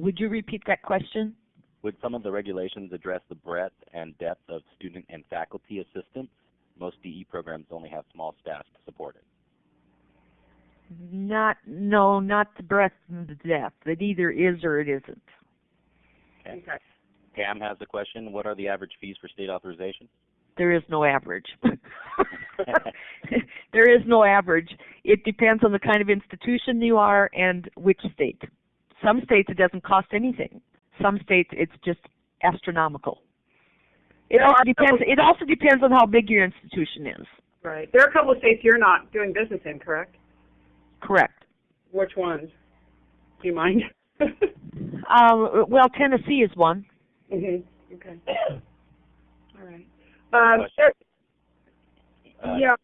would you repeat that question? Would some of the regulations address the breadth and depth of student and faculty assistance? Most DE programs only have small staff to support it. Not, no, not the breadth and the depth. It either is or it isn't. Okay. Okay. Pam has a question. What are the average fees for state authorization? There is no average. there is no average. It depends on the kind of institution you are and which state. Some states it doesn't cost anything. Some states it's just astronomical. It also depends. It also depends on how big your institution is. Right. There are a couple of states you're not doing business in, correct? Correct. Which ones? Do you mind? Um, well, Tennessee is one. mhm. Okay. All right. Um, there- Uh, yeah.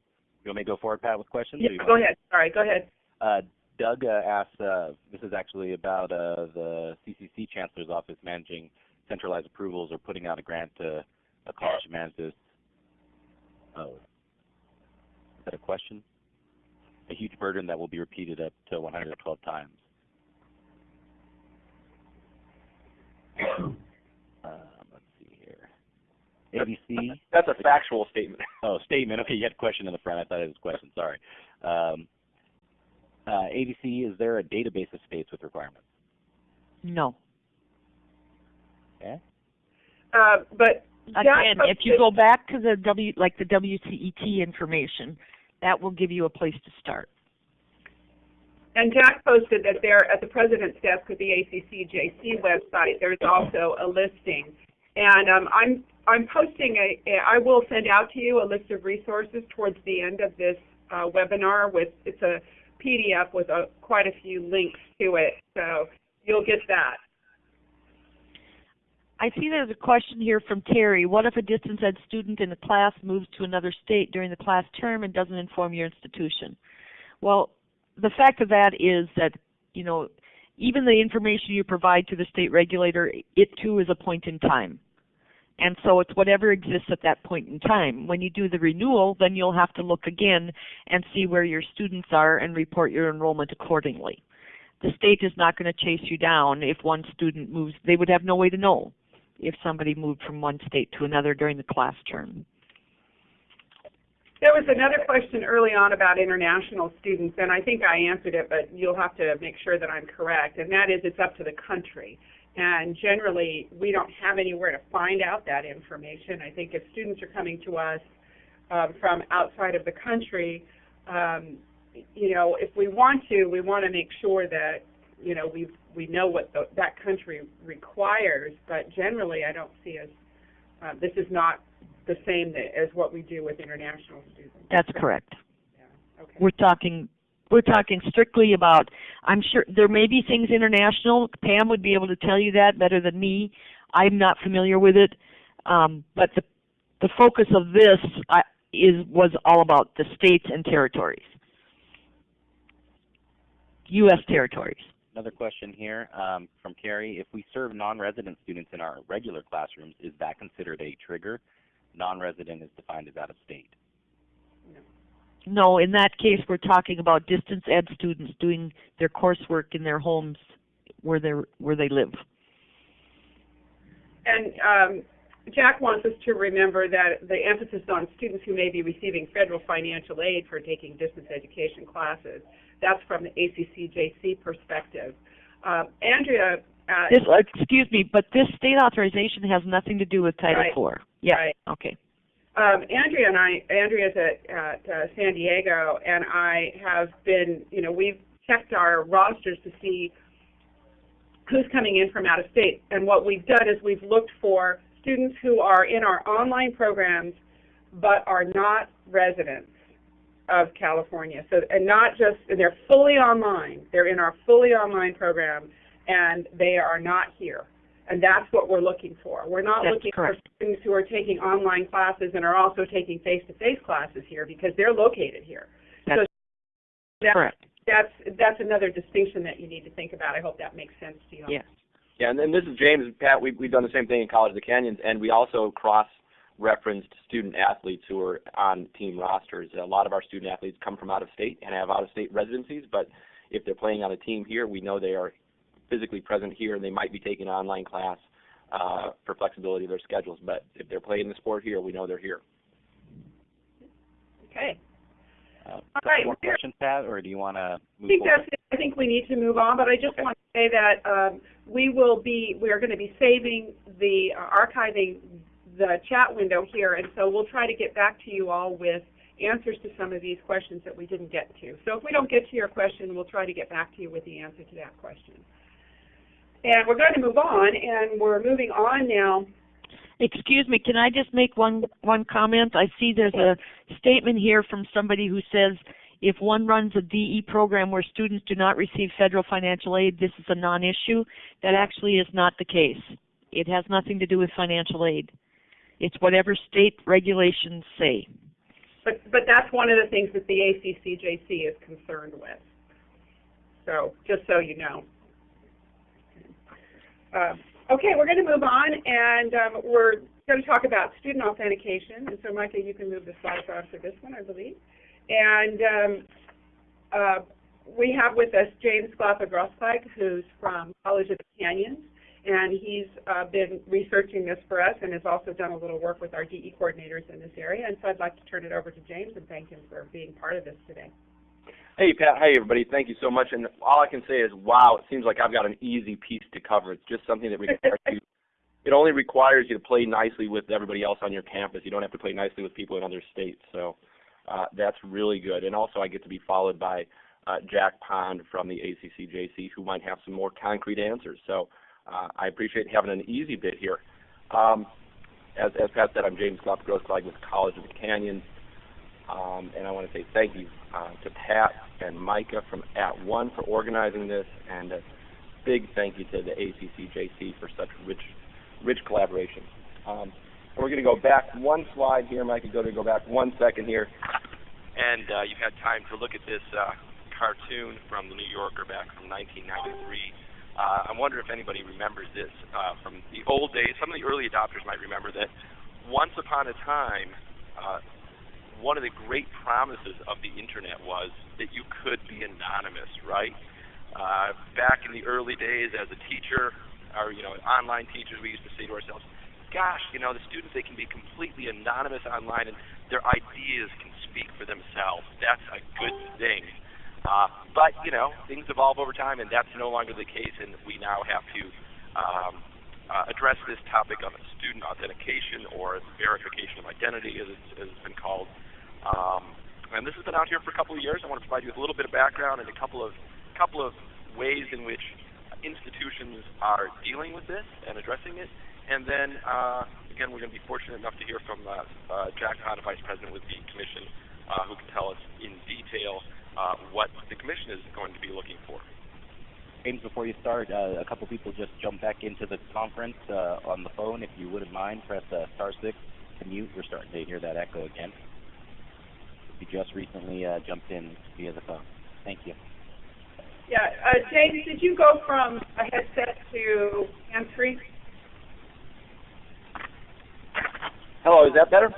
You want me to go forward, Pat, with questions? Yeah. Go ahead. Sorry. Go ahead. Uh, Doug uh, asked, uh, this is actually about uh, the CCC Chancellor's Office managing centralized approvals or putting out a grant to a college to manage this. Oh, is that a question? A huge burden that will be repeated up to 112 times. um, let's see here. ABC. That's a factual statement. Oh, statement. Okay, you had a question in the front. I thought it was a question. Sorry. Um, uh, ABC, is there a database of states with requirements? No. Okay. Uh, but Again, if you go back to the W, like the WCET information, that will give you a place to start. And Jack posted that there at the president's desk at the ACCJC website, there's also a listing. And um, I'm I'm posting a, a I will send out to you a list of resources towards the end of this uh, webinar with it's a PDF with a, quite a few links to it, so you'll get that. I see there's a question here from Terry. What if a distance ed student in the class moves to another state during the class term and doesn't inform your institution? Well, the fact of that is that, you know, even the information you provide to the state regulator, it too is a point in time. And so it's whatever exists at that point in time. When you do the renewal, then you'll have to look again and see where your students are and report your enrollment accordingly. The state is not going to chase you down if one student moves. They would have no way to know if somebody moved from one state to another during the class term. There was another question early on about international students, and I think I answered it, but you'll have to make sure that I'm correct. And that is, it's up to the country. And generally, we don't have anywhere to find out that information. I think if students are coming to us um, from outside of the country, um, you know, if we want to, we want to make sure that, you know, we we know what the, that country requires. But generally, I don't see us. Uh, this is not the same as what we do with international students. That's correct. Yeah. Okay. We're talking we're talking strictly about I'm sure there may be things international. Pam would be able to tell you that better than me. I'm not familiar with it. Um, but the the focus of this uh, is was all about the states and territories. US territories. Another question here um, from Carrie. If we serve non-resident students in our regular classrooms, is that considered a trigger? Non-resident is defined as out of state. No, in that case, we're talking about distance ed students doing their coursework in their homes where they where they live. And um, Jack wants us to remember that the emphasis on students who may be receiving federal financial aid for taking distance education classes. That's from the ACCJC perspective. Um, Andrea, uh, This, uh, excuse me, but this state authorization has nothing to do with Title Right. IV. Yeah, Right. okay. Um, Andrea and I, Andrea's at, at uh, San Diego, and I have been, you know, we've checked our rosters to see who's coming in from out of state. And what we've done is we've looked for students who are in our online programs but are not residents of California. So, and not just, and they're fully online. They're in our fully online program, and they are not here. And that's what we're looking for. We're not That's looking correct. for students who are taking online classes and are also taking face-to-face classes here because they're located here. That's That- correct. That's that's another distinction that you need to think about. I hope that makes sense to you. Yes. Yeah, and then this is James and Pat. We've, we've done the same thing in College of the Canyons, and we also cross-referenced student athletes who are on team rosters. A lot of our student athletes come from out of state and have out-of-state residencies, but if they're playing on a team here, we know they are physically present here, and they might be taking an online class uh, for flexibility of their schedules. But if they're playing the sport here, we know they're here. Okay. Uh, All couple right, more we're- questions, Pat, or do you want to I think forward? that's it. I think we need to move on, but I just Okay. want to say that um, we will be we are going to be saving the uh, archiving the chat window here, and so we'll try to get back to you all with answers to some of these questions that we didn't get to. So if we don't get to your question, we'll try to get back to you with the answer to that question. And we're going to move on, and we're moving on now. Excuse me, can I just make one one comment? I see there's a statement here from somebody who says if one runs a DE program where students do not receive federal financial aid, this is a non-issue. That actually is not the case. It has nothing to do with financial aid. It's whatever state regulations say. But but that's one of the things that the ACCJC is concerned with. So just so you know. Uh, okay, we're going to move on, and um, we're going to talk about student authentication. And so, Micah, you can move the slides on for this one, I believe. And um, uh, we have with us James Glapa-Grossklag, who's from College of the Canyons, and he's uh, been researching this for us and has also done a little work with our DE coordinators in this area. And so I'd like to turn it over to James and thank him for being part of this today. Hey Pat, hey everybody, thank you so much. And all I can say is, wow, it seems like I've got an easy piece to cover. It's just something that requires you. It only requires you to play nicely with everybody else on your campus. You don't have to play nicely with people in other states. So uh, that's really good. And also, I get to be followed by uh, Jack Pond from the ACCJC, who might have some more concrete answers. So uh, I appreciate having an easy bit here. Um, as, as Pat said, I'm James Glapa-Grossklag with College of the Canyons. Um, and I want to say thank you uh, to Pat and Micah from @ONE for organizing this, and a big thank you to the ACCJC for such rich, rich collaboration. Um, and we're going to go back one slide here, Micah. Go to go back one second here, and uh, you've had time to look at this uh, cartoon from the New Yorker back from 1993. Uh, I wonder if anybody remembers this uh, from the old days. Some of the early adopters might remember that once upon a time, uh, one of the great promises of the internet was that you could be anonymous, right? Uh, back in the early days, as a teacher, or you know, online teachers, we used to say to ourselves, "Gosh, you know, the students they can be completely anonymous online, and their ideas can speak for themselves. That's a good thing." Uh, but you know, things evolve over time, and that's no longer the case, and we now have to um, uh, address this topic of student authentication or verification of identity, as it's, as it's been called. Um, and this has been out here for a couple of years. I want to provide you with a little bit of background and a couple of couple of ways in which institutions are dealing with this and addressing it. And then uh, again, we're going to be fortunate enough to hear from uh, uh, Jack Hahn, Vice President with the Commission, uh, who can tell us in detail uh, what the Commission is going to be looking for. James, before you start, uh, a couple people just jumped back into the conference uh, on the phone. If you wouldn't mind, press uh, star six to mute. We're starting to hear that echo again. You just recently uh, jumped in via the phone. Thank you. Yeah, uh, James, did you go from a headset to hands-free? Hello, is that better?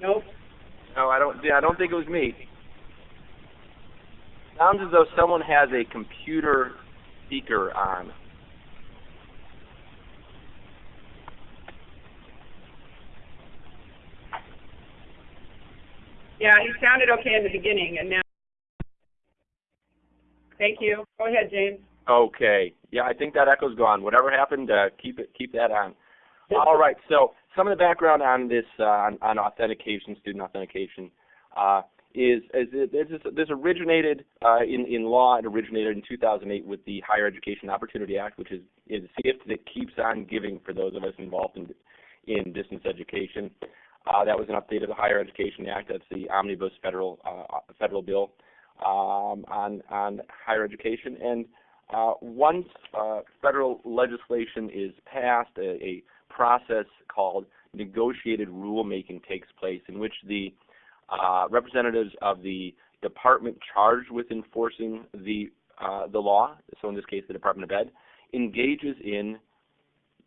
Nope. No, I don't. Yeah, I don't think it was me. Sounds as though someone has a computer speaker on. Yeah, he sounded okay in the beginning, and now. Thank you. Go ahead, James. Okay. Yeah, I think that echo's gone. Whatever happened, uh, keep it keep that on. All right. So some of the background on this uh, on, on authentication, student authentication, uh, is is it, this, this originated uh, in in law. It originated in 2008 with the Higher Education Opportunity Act, which is is a gift that keeps on giving for those of us involved in in distance education. Uh, that was an update of the Higher Education Act. That's the omnibus federal uh, federal bill um, on on higher education. And uh, once uh, federal legislation is passed, a, a, process called negotiated rulemaking takes place, in which the uh, representatives of the department charged with enforcing the uh, the law, so in this case the Department of Ed, engages in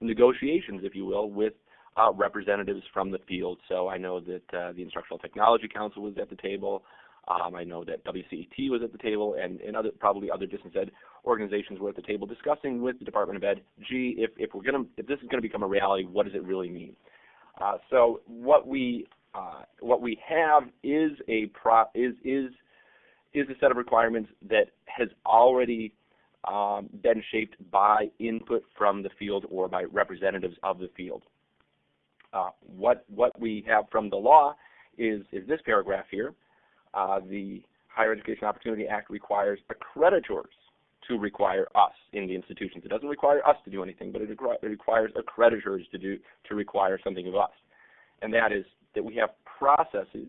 negotiations, if you will, with uh, representatives from the field. So I know that uh, the Instructional Technology Council was at the table. Um, I know that WCET was at the table, and, and other probably other distance ed organizations were at the table discussing with the Department of Ed. Gee, if if we're gonna if this is going to become a reality, what does it really mean? Uh, so what we uh, what we have is a pro is is is a set of requirements that has already um, been shaped by input from the field or by representatives of the field. Uh, what what we have from the law is is this paragraph here. Uh, the Higher Education Opportunity Act requires accreditors to require us in the institutions. It doesn't require us to do anything, but it, it requires accreditors to do to require something of us, and that is that we have processes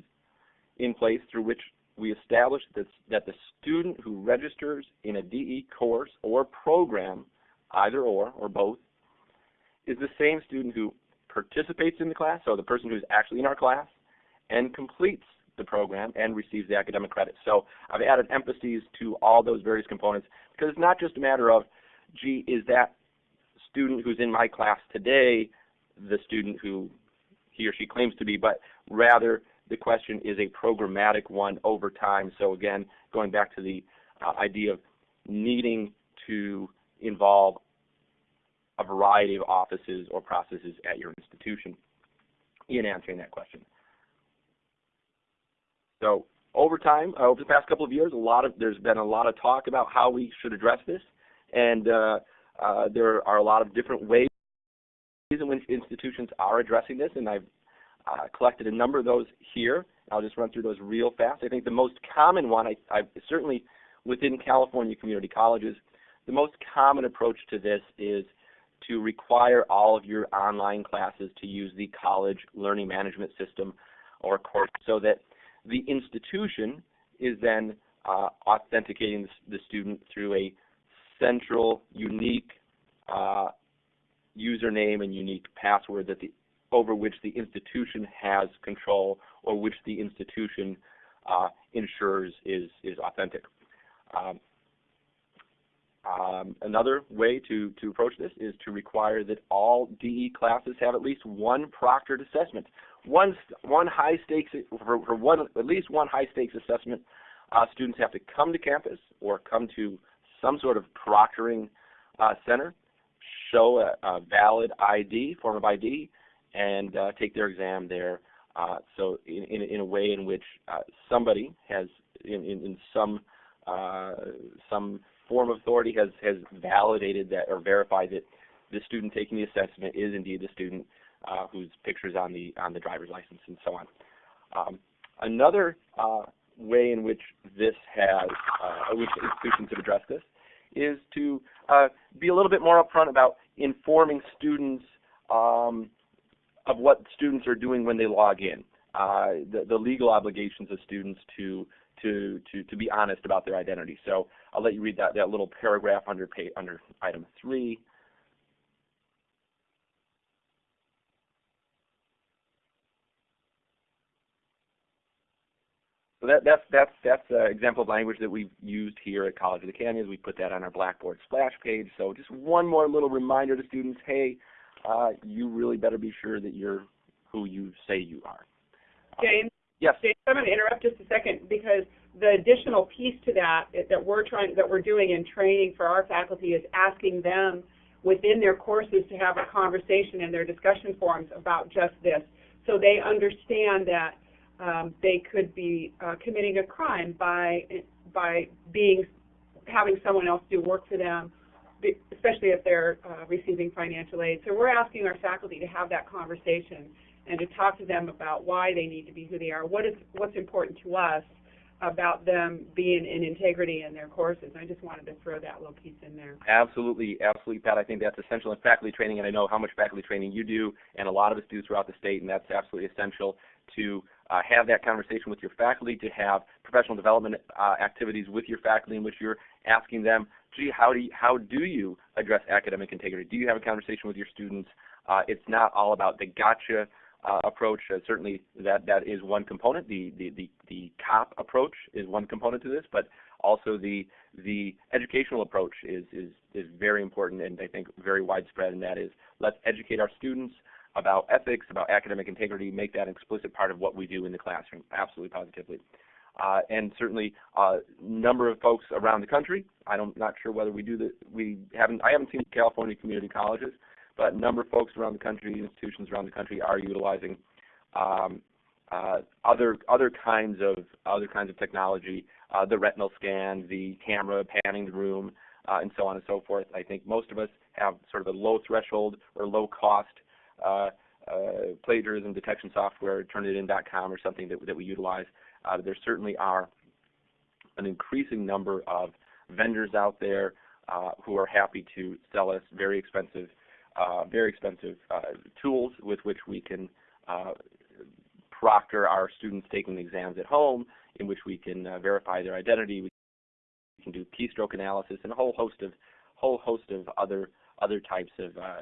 in place through which we establish that, that the student who registers in a DE course or program, either or or both, is the same student who participates in the class, so the person who's actually in our class, and completes the program and receives the academic credit. So I've added emphases to all those various components because it's not just a matter of, gee, is that student who's in my class today the student who he or she claims to be, but rather the question is a programmatic one over time. So again, going back to the uh, idea of needing to involve a variety of offices or processes at your institution in answering that question. So over time, uh, over the past couple of years, a lot of there's been a lot of talk about how we should address this, and uh, uh, there are a lot of different ways in which institutions are addressing this, and I've uh, collected a number of those here. I'll just run through those real fast. I think the most common one, I, I certainly within California community colleges, the most common approach to this is to require all of your online classes to use the college learning management system or course so that the institution is then uh, authenticating the, student through a central, unique uh, username and unique password that the over which the institution has control or which the institution uh, ensures is is authentic. Um, um, another way to, to approach this is to require that all DE classes have at least one proctored assessment one one high stakes for, for one at least one high stakes assessment. Uh, students have to come to campus or come to some sort of proctoring uh, center, show a, a, valid ID, form of ID, and uh, take their exam there. Uh, so in, in, in, a way in which uh, somebody has, in, in, in some uh, some form of authority has has validated that or verified that the student taking the assessment is indeed the student uh, whose pictures on the on the driver's license and so on. Um, another uh, way in which this has, uh, which institutions have addressed this, is to uh, be a little bit more upfront about informing students um, of what students are doing when they log in. Uh, the, the, legal obligations of students to to to to be honest about their identity. So I'll let you read that that little paragraph under pay, under item three. So that, that's that's that's an example of language that we've used here at College of the Canyons. We put that on our Blackboard splash page. So just one more little reminder to students: Hey, uh, you really better be sure that you're who you say you are. James. Yes. I'm going to interrupt just a second because the additional piece to that that we're trying that we're doing in training for our faculty is asking them within their courses to have a conversation in their discussion forums about just this, so they understand that um, they could be uh, committing a crime by by being having someone else do work for them, especially if they're uh, receiving financial aid. So we're asking our faculty to have that conversation and to talk to them about why they need to be who they are, what is what's important to us about them being in integrity in their courses. I just wanted to throw that little piece in there. Absolutely, absolutely, Pat. I think that's essential in faculty training, and I know how much faculty training you do, and a lot of us do throughout the state, and that's absolutely essential to uh, have that conversation with your faculty, to have professional development uh, activities with your faculty in which you're asking them, gee, how do you, how do you address academic integrity? Do you have a conversation with your students? Uh, it's not all about the gotcha uh, approach. Uh, certainly, that that is one component. The, the the the cop approach is one component to this, but also the the educational approach is is is very important and I think very widespread. And that is let's educate our students about ethics, about academic integrity, make that an explicit part of what we do in the classroom. Absolutely, positively. Uh, and certainly a uh, number of folks around the country. I'm not sure whether we do the we haven't I haven't seen California community colleges, but a number of folks around the country, institutions around the country, are utilizing um, uh, other other kinds of other kinds of technology, uh, the retinal scan, the camera panning the room, uh, and so on and so forth. I think most of us have sort of a low threshold or low cost uh, uh, plagiarism detection software, Turnitin.com or something that that we utilize. Uh, there certainly are an increasing number of vendors out there who are happy to sell us very expensive uh, very expensive uh, tools with which we can uh, proctor our students taking exams at home, in which we can uh, verify their identity. We can do keystroke analysis and a whole host of whole host of other other types of uh,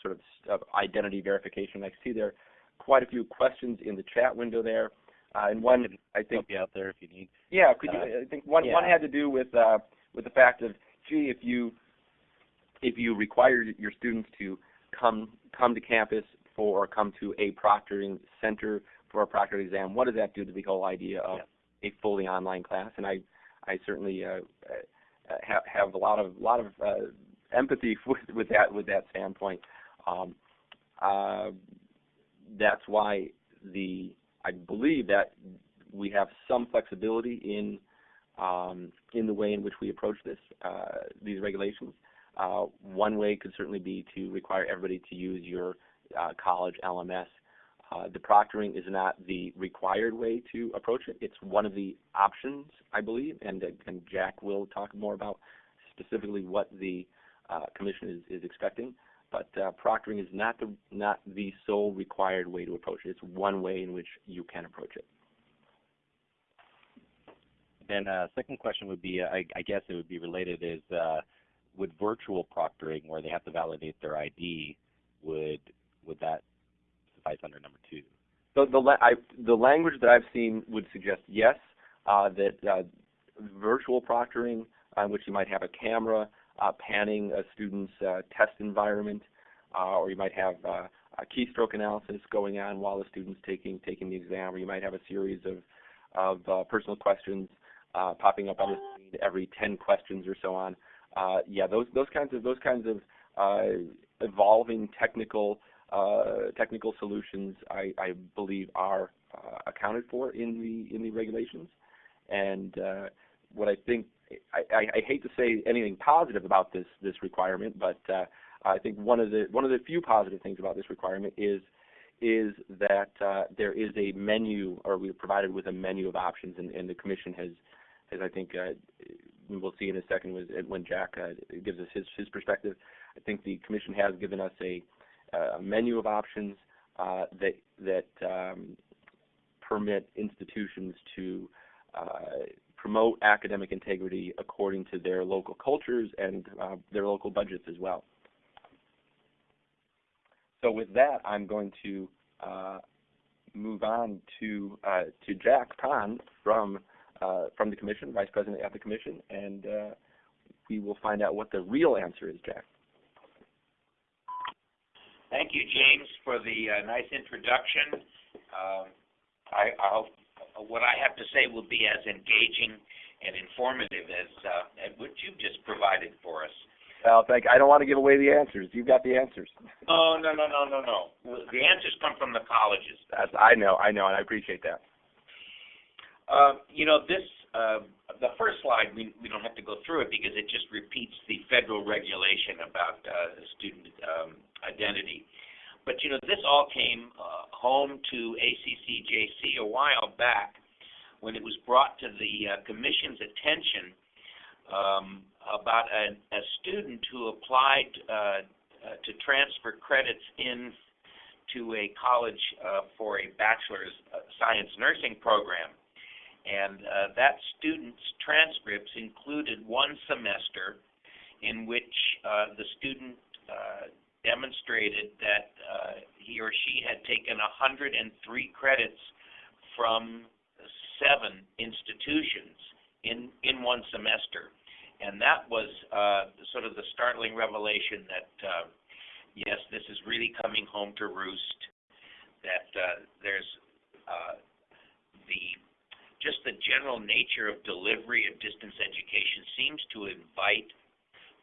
sort of, of, identity verification. I see there quite a few questions in the chat window there, uh, and one I think be out there if you need. Yeah, could you, I think one yeah. one had to do with with the fact of gee, if you if you require your students to come come to campus for or come to a proctoring center for a proctored exam, what does that do to the whole idea of yeah. a fully online class? And I I certainly uh, uh, have have a lot of lot of uh, empathy with with that with that standpoint. Um, uh, that's why the I believe that we have some flexibility in um, in the way in which we approach this uh, these regulations. Uh, one way could certainly be to require everybody to use your uh, college LMS. Uh, the proctoring is not the required way to approach it. It's one of the options, I believe, and, and Jack will talk more about specifically what the uh, commission is, is expecting. But uh, proctoring is not the not the sole required way to approach it. It's one way in which you can approach it. Then uh, second question would be, I, I guess it would be related, is would virtual proctoring, where they have to validate their ID, would would that suffice under number two? So the la- I, the language that I've seen would suggest yes, uh, that uh, virtual proctoring, uh, which you might have a camera uh, panning a student's uh, test environment, or you might have a keystroke analysis going on while the student's taking taking the exam, or you might have a series of of personal questions popping up on the screen every 10 questions or so on uh, yeah, those those kinds of those kinds of uh, evolving technical uh, technical solutions, I, I believe, are uh, accounted for in the in the regulations. And uh, what I think, I, I, I, hate to say anything positive about this this requirement, but uh, I think one of the one of the few positive things about this requirement is is that there is a menu, or we're provided with a menu of options, and, and the commission has has I think we'll see in a second when Jack uh, gives us his, his perspective. I think the commission has given us a, a menu of options uh, that that um, permit institutions to uh, promote academic integrity according to their local cultures and uh, their local budgets as well. So with that, I'm going to uh, move on to uh, to Jack Pond from uh, from the commission, vice president at the commission, and uh, we will find out what the real answer is, Jack. Thank you, James, for the uh, nice introduction. Um, I, I'll, what I have to say will be as engaging and informative as, uh, as what you've just provided for us. Well, thank. I don't want to give away the answers. You've got the answers. Oh no no no no no. The answers come from the colleges. That's I know I know, and I appreciate that. Um, you know, this, uh, the first slide, we, we don't have to go through it because it just repeats the federal regulation about uh, student um, identity. But, you know, this all came uh, home to ACCJC a while back when it was brought to the uh, Commission's attention um, about a, a student who applied uh, uh, to transfer credits in to a college uh, for a bachelor's uh, science nursing program. And uh, that student's transcripts included one semester in which uh, the student uh, demonstrated that uh, he or she had taken 103 credits from seven institutions in in one semester, and that was uh, sort of the startling revelation that uh, yes, this is really coming home to roost. That there's the just the general nature of delivery of distance education seems to invite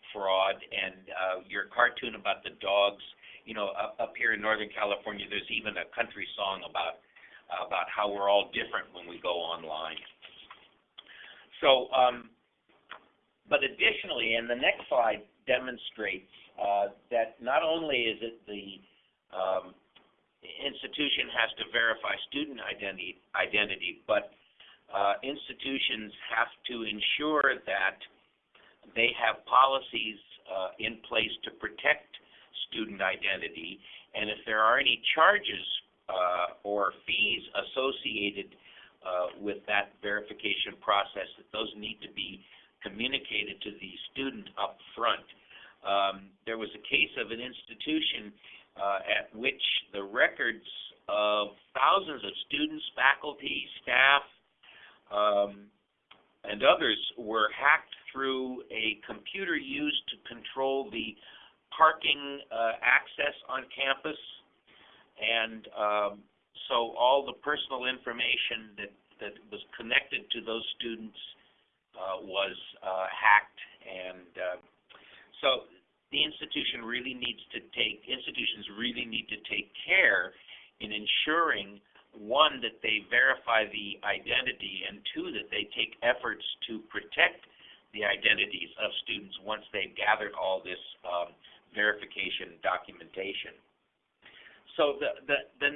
fraud. And uh, your cartoon about the dogs, you know, up, up here in Northern California, there's even a country song about about how we're all different when we go online. So, um, but additionally, and the next slide demonstrates uh, that not only is it the um, institution has to verify student identity, identity, but uh, institutions have to ensure that they have policies uh, in place to protect student identity, and if there are any charges uh, or fees associated uh, with that verification process, that those need to be communicated to the student up front. Um, there was a case of an institution uh, at which the records of thousands of students, faculty, staff, um, and others were hacked through a computer used to control the parking uh, access on campus, and um, so all the personal information that that was connected to those students uh, was uh, hacked, and uh, so the institution really needs to take institutions really need to take care in ensuring one that they verify the identity and two that they take efforts to protect the identities of students once they've gathered all this um, verification documentation. So the the the,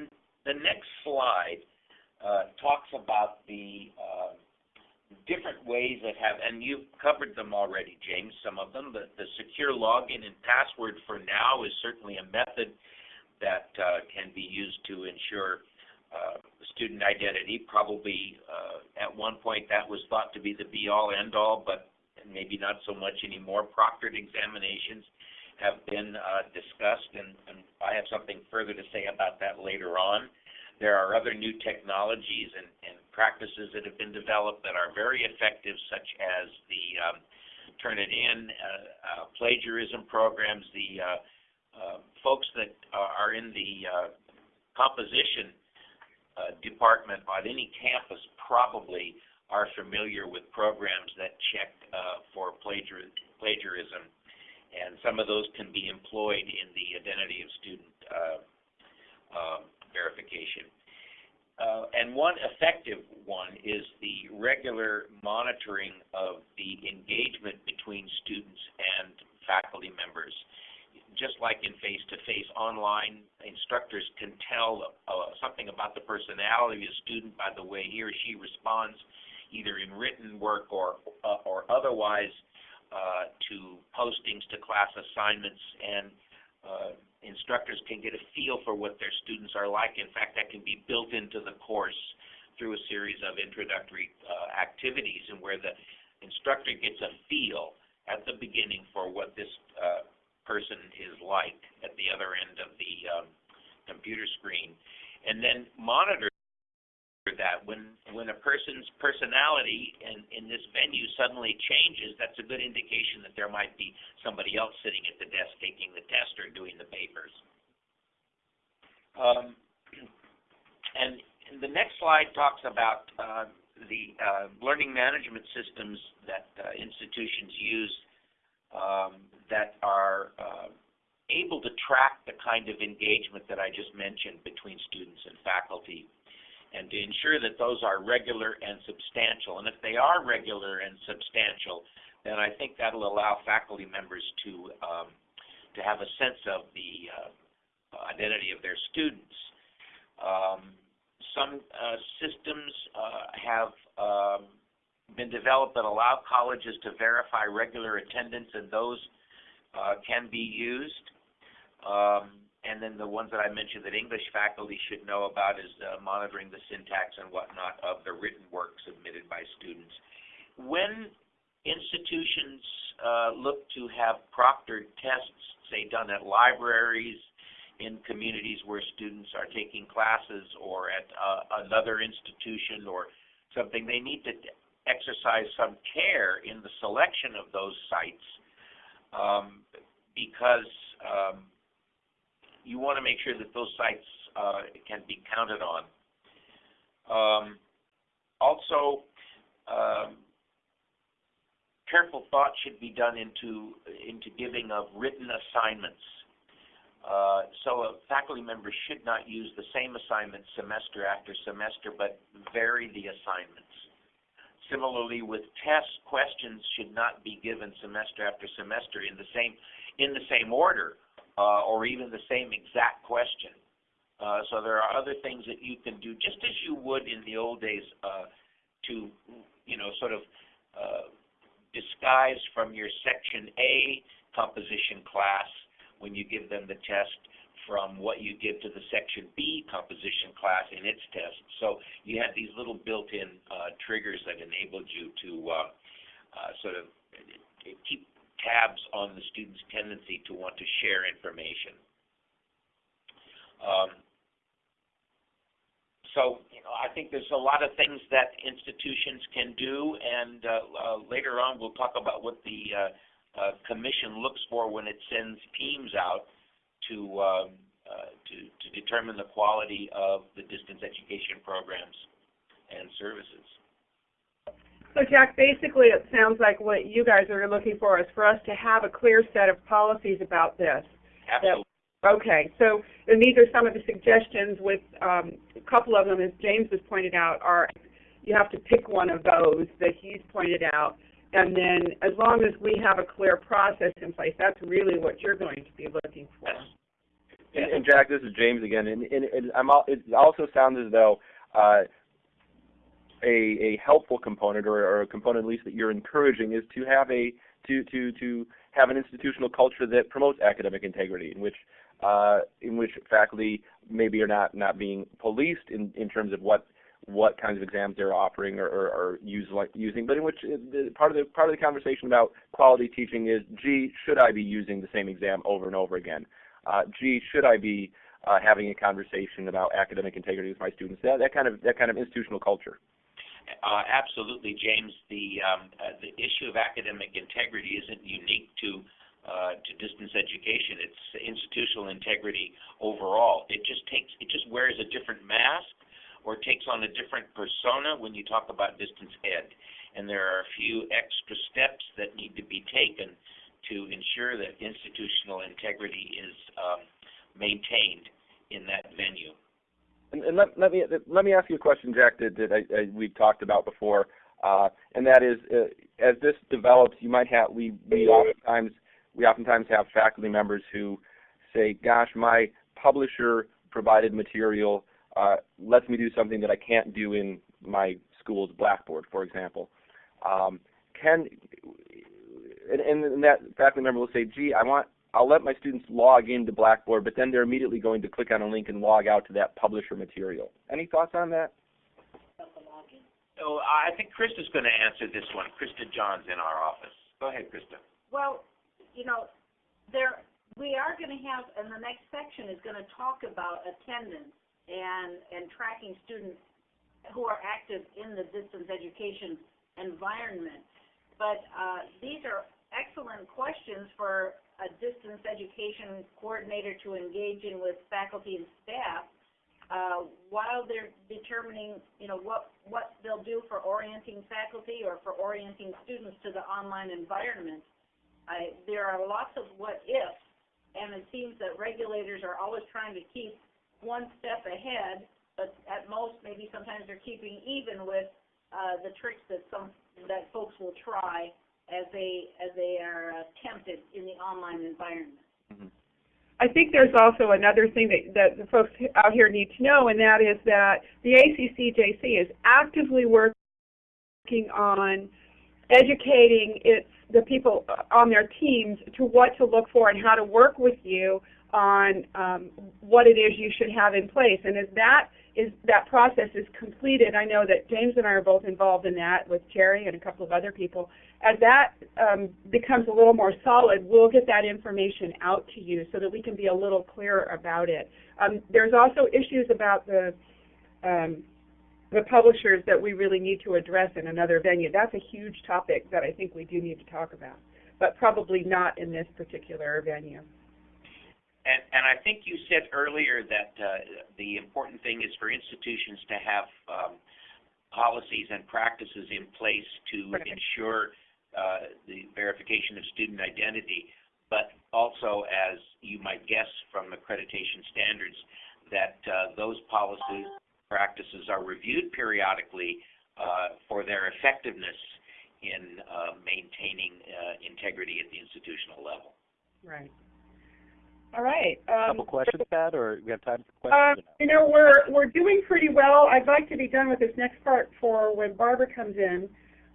the next slide uh, talks about the uh, different ways that have, and you've covered them already, James. Some of them. The, the secure login and password for now is certainly a method that uh, can be used to ensure uh, student identity. Probably uh, at one point that was thought to be the be-all, end-all, but maybe not so much anymore. Proctored examinations have been uh, discussed, and, and I have something further to say about that later on. There are other new technologies and, and practices that have been developed that are very effective, such as the um, Turnitin uh, uh, plagiarism programs. The uh, uh, folks that are in the uh, composition uh, department on any campus probably are familiar with programs that check uh, for plagiar- plagiarism, and some of those can be employed in the identity of student uh, uh, verification. Uh, and one effective one is the regular monitoring of the engagement between students and faculty members just like in face-to-face online, instructors can tell uh, something about the personality of a student by the way he or she responds, either in written work or uh, or otherwise, uh, to postings, to class assignments, and uh, instructors can get a feel for what their students are like. In fact, that can be built into the course through a series of introductory uh, activities, and where the instructor gets a feel at the beginning for what this uh, person is like at the other end of the um, computer screen, and then monitor that when when a person's personality in in this venue suddenly changes, that's a good indication that there might be somebody else sitting at the desk taking the test or doing the papers. Um, and the next slide talks about uh, the uh, learning management systems that uh, institutions use um, that are uh, able to track the kind of engagement that I just mentioned between students and faculty. and to ensure that those are regular and substantial. And if they are regular and substantial, then I think that'll allow faculty members to um, to have a sense of the uh, identity of their students. Um, some uh, systems uh, have um, been developed that allow colleges to verify regular attendance, and those uh, can be used. Um, and then the ones that I mentioned that English faculty should know about is uh, monitoring the syntax and whatnot of the written work submitted by students. When institutions uh, look to have proctored tests, say done at libraries, in communities where students are taking classes, or at uh, another institution or something, they need to exercise some care in the selection of those sites um, because um, you want to make sure that those sites uh, can be counted on. Um, also, um, careful thought should be done into into giving of written assignments. Uh, so a faculty member should not use the same assignment semester after semester, but vary the assignments. Similarly, with tests, questions should not be given semester after semester in the same in the same order, uh, or even the same exact question. Uh, so there are other things that you can do, just as you would in the old days, uh, to you know sort of uh, disguise from your Section A composition class when you give them the test from what you give to the Section B composition class in its test. So you had these little built-in uh, triggers that enabled you to uh, uh, sort of keep tabs on the student's tendency to want to share information. Um, so you know, I think there's a lot of things that institutions can do, and uh, uh, later on we'll talk about what the uh, uh, commission looks for when it sends teams out to, um, uh, to, to determine the quality of the distance education programs and services. So Jack, basically it sounds like what you guys are looking for is for us to have a clear set of policies about this. Absolutely. Okay, so and these are some of the suggestions with um, a couple of them, as James has pointed out, are you have to pick one of those that he's pointed out and then as long as we have a clear process in place, that's really what you're going to be looking for. And, and Jack, this is James again, and, and, and I'm, al- it also sounds as though uh, a, a helpful component, or, or a component at least that you're encouraging, is to have a to to to have an institutional culture that promotes academic integrity, in which uh, in which faculty maybe are not not being policed in in terms of what what kinds of exams they're offering or, or, or use, like, using, but in which uh, the, part of the part of the conversation about quality teaching is, gee, should I be using the same exam over and over again? Uh, gee, should I be uh, having a conversation about academic integrity with my students? That, that kind of that kind of institutional culture. Uh, absolutely, James. The um, uh, the issue of academic integrity isn't unique to uh, to distance education. It's institutional integrity overall. It just takes it just wears a different mask or takes on a different persona when you talk about distance ed. And there are a few extra steps that need to be taken to ensure that institutional integrity is um, maintained in that venue. And, and let, let, me let me ask you a question, Jack, that, that I, I, we've talked about before, uh, and that is, uh, as this develops, you might have we we oftentimes we oftentimes have faculty members who say, "Gosh, my publisher provided material uh, lets me do something that I can't do in my school's Blackboard, for example. Um, can and, and that faculty member will say, "Gee, I want I'll let my students log into Blackboard, but then they're immediately going to click on a link and log out to that publisher material." Any thoughts on that? Oh, I think Krista's going to answer this one. Krista Johns in our office. Go ahead, Krista. Well, you know, there we are going to have, and the next section is going to talk about attendance and, and tracking students who are active in the distance education environment. But uh, these are excellent questions for a distance education coordinator to engage in with faculty and staff uh, while they're determining, you know, what what they'll do for orienting faculty or for orienting students to the online environment. I, there are lots of what ifs, and it seems that regulators are always trying to keep one step ahead but at most, maybe sometimes they're keeping even with, uh, the tricks that some, that folks will try as they, as they are uh, tempted in the online environment. Mhm. I think there's also another thing that, that the folks out here need to know, and that is that the ACCJC is actively working on educating its the people on their teams to what to look for and how to work with you on um, what it is you should have in place. And as that is that process is completed, I know that James and I are both involved in that with Cherry and a couple of other people. As that um, becomes a little more solid, we'll get that information out to you so that we can be a little clearer about it. Um, there's also issues about the um, the publishers that we really need to address in another venue. That's a huge topic that I think we do need to talk about, but probably not in this particular venue. And, and I think you said earlier that uh, the important thing is for institutions to have um, policies and practices in place to Right. ensure uh, the verification of student identity, but also, as you might guess from accreditation standards, that uh, those policies, practices are reviewed periodically uh, for their effectiveness in uh, maintaining uh, integrity at the institutional level. Right. All right. Um, Couple questions, Pat, or we have time for Uh, questions? you know, we're we're doing pretty well. I'd like to be done with this next part for when Barbara comes in,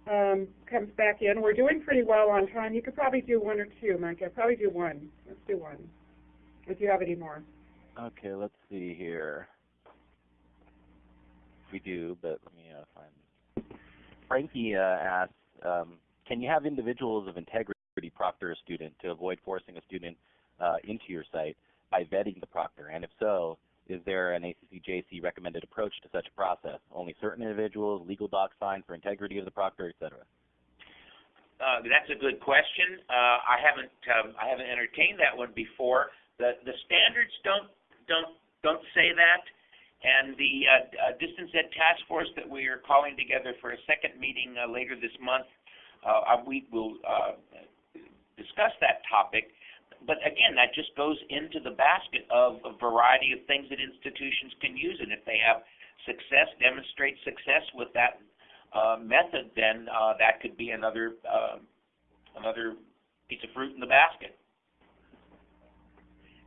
um, comes back in. We're doing pretty well on time. You could probably do one or two, Micah. Probably do one. Let's do one. If you have any more. Okay, let's see here. We do, but let me uh, find. Frankie uh, asks, um, can you have individuals of integrity proctor a student to avoid forcing a student uh, into your site by vetting the proctor? And if so, is there an ACCJC recommended approach to such a process? Only certain individuals, legal docs signed for integrity of the proctor, et cetera? Uh, that's a good question. Uh, I haven't um, I haven't entertained that one before. The the standards don't don't don't say that, and the uh, uh, distance ed task force that we are calling together for a second meeting uh, later this month, uh, we will discuss that topic. But again, that just goes into the basket of a variety of things that institutions can use, and if they have success, demonstrate success with that uh, method, then uh, that could be another uh, another piece of fruit in the basket.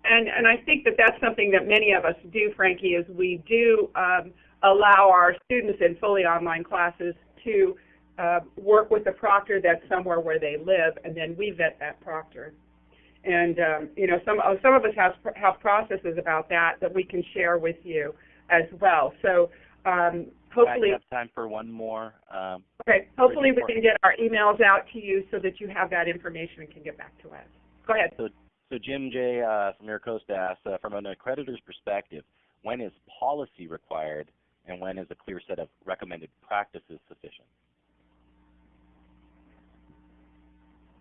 And and I think that that's something that many of us do, Frankie, is we do um, allow our students in fully online classes to uh, work with a proctor that's somewhere where they live, and then we vet that proctor. And um, you know, some uh, some of us have have processes about that that we can share with you as well. So um, Pat, hopefully, you have time for one more. Um, okay, hopefully we can get our emails out to you so that you have that information and can get back to us. Go ahead. So so Jim J. Uh, from MiraCosta asks, uh, from an accreditor's perspective, when is policy required and when is a clear set of recommended practices sufficient?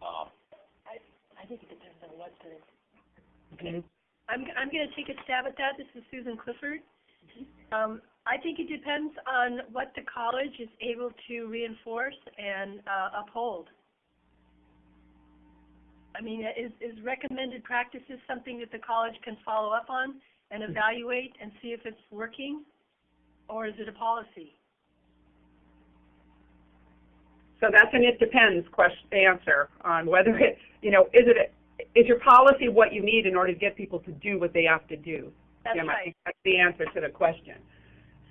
Um, I think it depends on what the, Mhm. I'm, I'm gonna take a stab at that. This is Susan Clifford. Um, I think it depends on what the college is able to reinforce and, uh, uphold. I mean, is, is recommended practices something that the college can follow up on and evaluate and see if it's working? Or is it a policy? So that's an it depends question, answer on whether it, you know, is it, is your policy what you need in order to get people to do what they have to do? That's Jim, right. that's the answer to the question.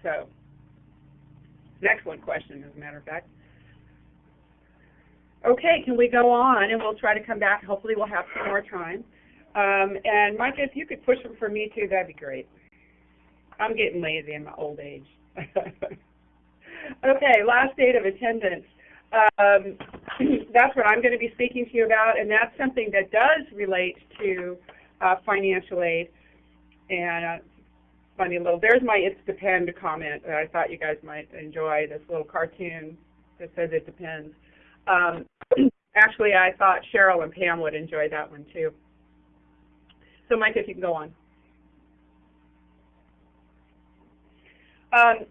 So, next one question, as a matter of fact. Okay, can we go on, and we'll try to come back, hopefully we'll have some more time. Um, and Micah, if you could push them for me too, that'd be great. I'm getting lazy in my old age. okay, last date of attendance. Um, that's what I'm going to be speaking to you about, and that's something that does relate to uh, financial aid. And uh, funny little, there's my "It's depend" comment that I thought you guys might enjoy. This little cartoon that says "It depends." Um, actually, I thought Cheryl and Pam would enjoy that one too. So, Mike, if you can go on. Um,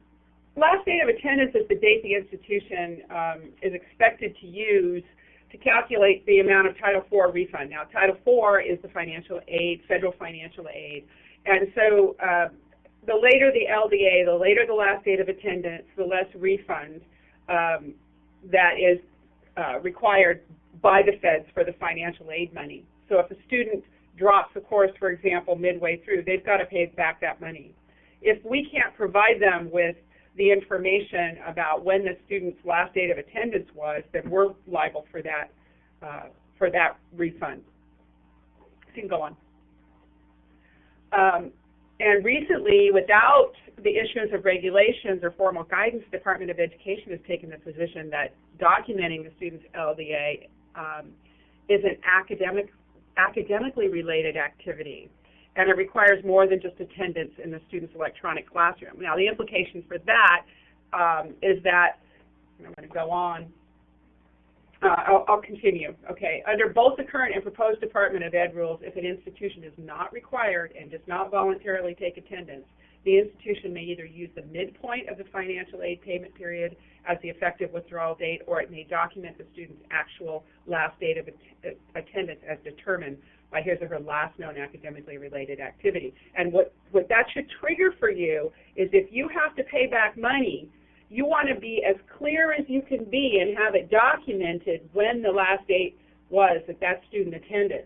last date of attendance is the date the institution um, is expected to use to calculate the amount of Title IV refund. Now, Title IV is the financial aid, federal financial aid, and so uh, the later the LDA, the later the last date of attendance, the less refund um, that is uh, required by the feds for the financial aid money. So if a student drops a course, for example, midway through, they've got to pay back that money. If we can't provide them with the information about when the student's last date of attendance was, then we're liable for that uh, for that refund. You can go on. Um, and recently, without the issuance of regulations or formal guidance, the Department of Education has taken the position that documenting the student's LDA um, is an academic, academically related activity, and it requires more than just attendance in the student's electronic classroom. Now, the implication for that um, is that, I'm going to go on, uh, I'll, I'll, continue. Okay. Under both the current and proposed Department of Ed rules, if an institution is not required and does not voluntarily take attendance, the institution may either use the midpoint of the financial aid payment period as the effective withdrawal date, or it may document the student's actual last date of att attendance as determined by his or her last known academically related activity. And what, what that should trigger for you is if you have to pay back money you want to be as clear as you can be and have it documented when the last date was that that student attended.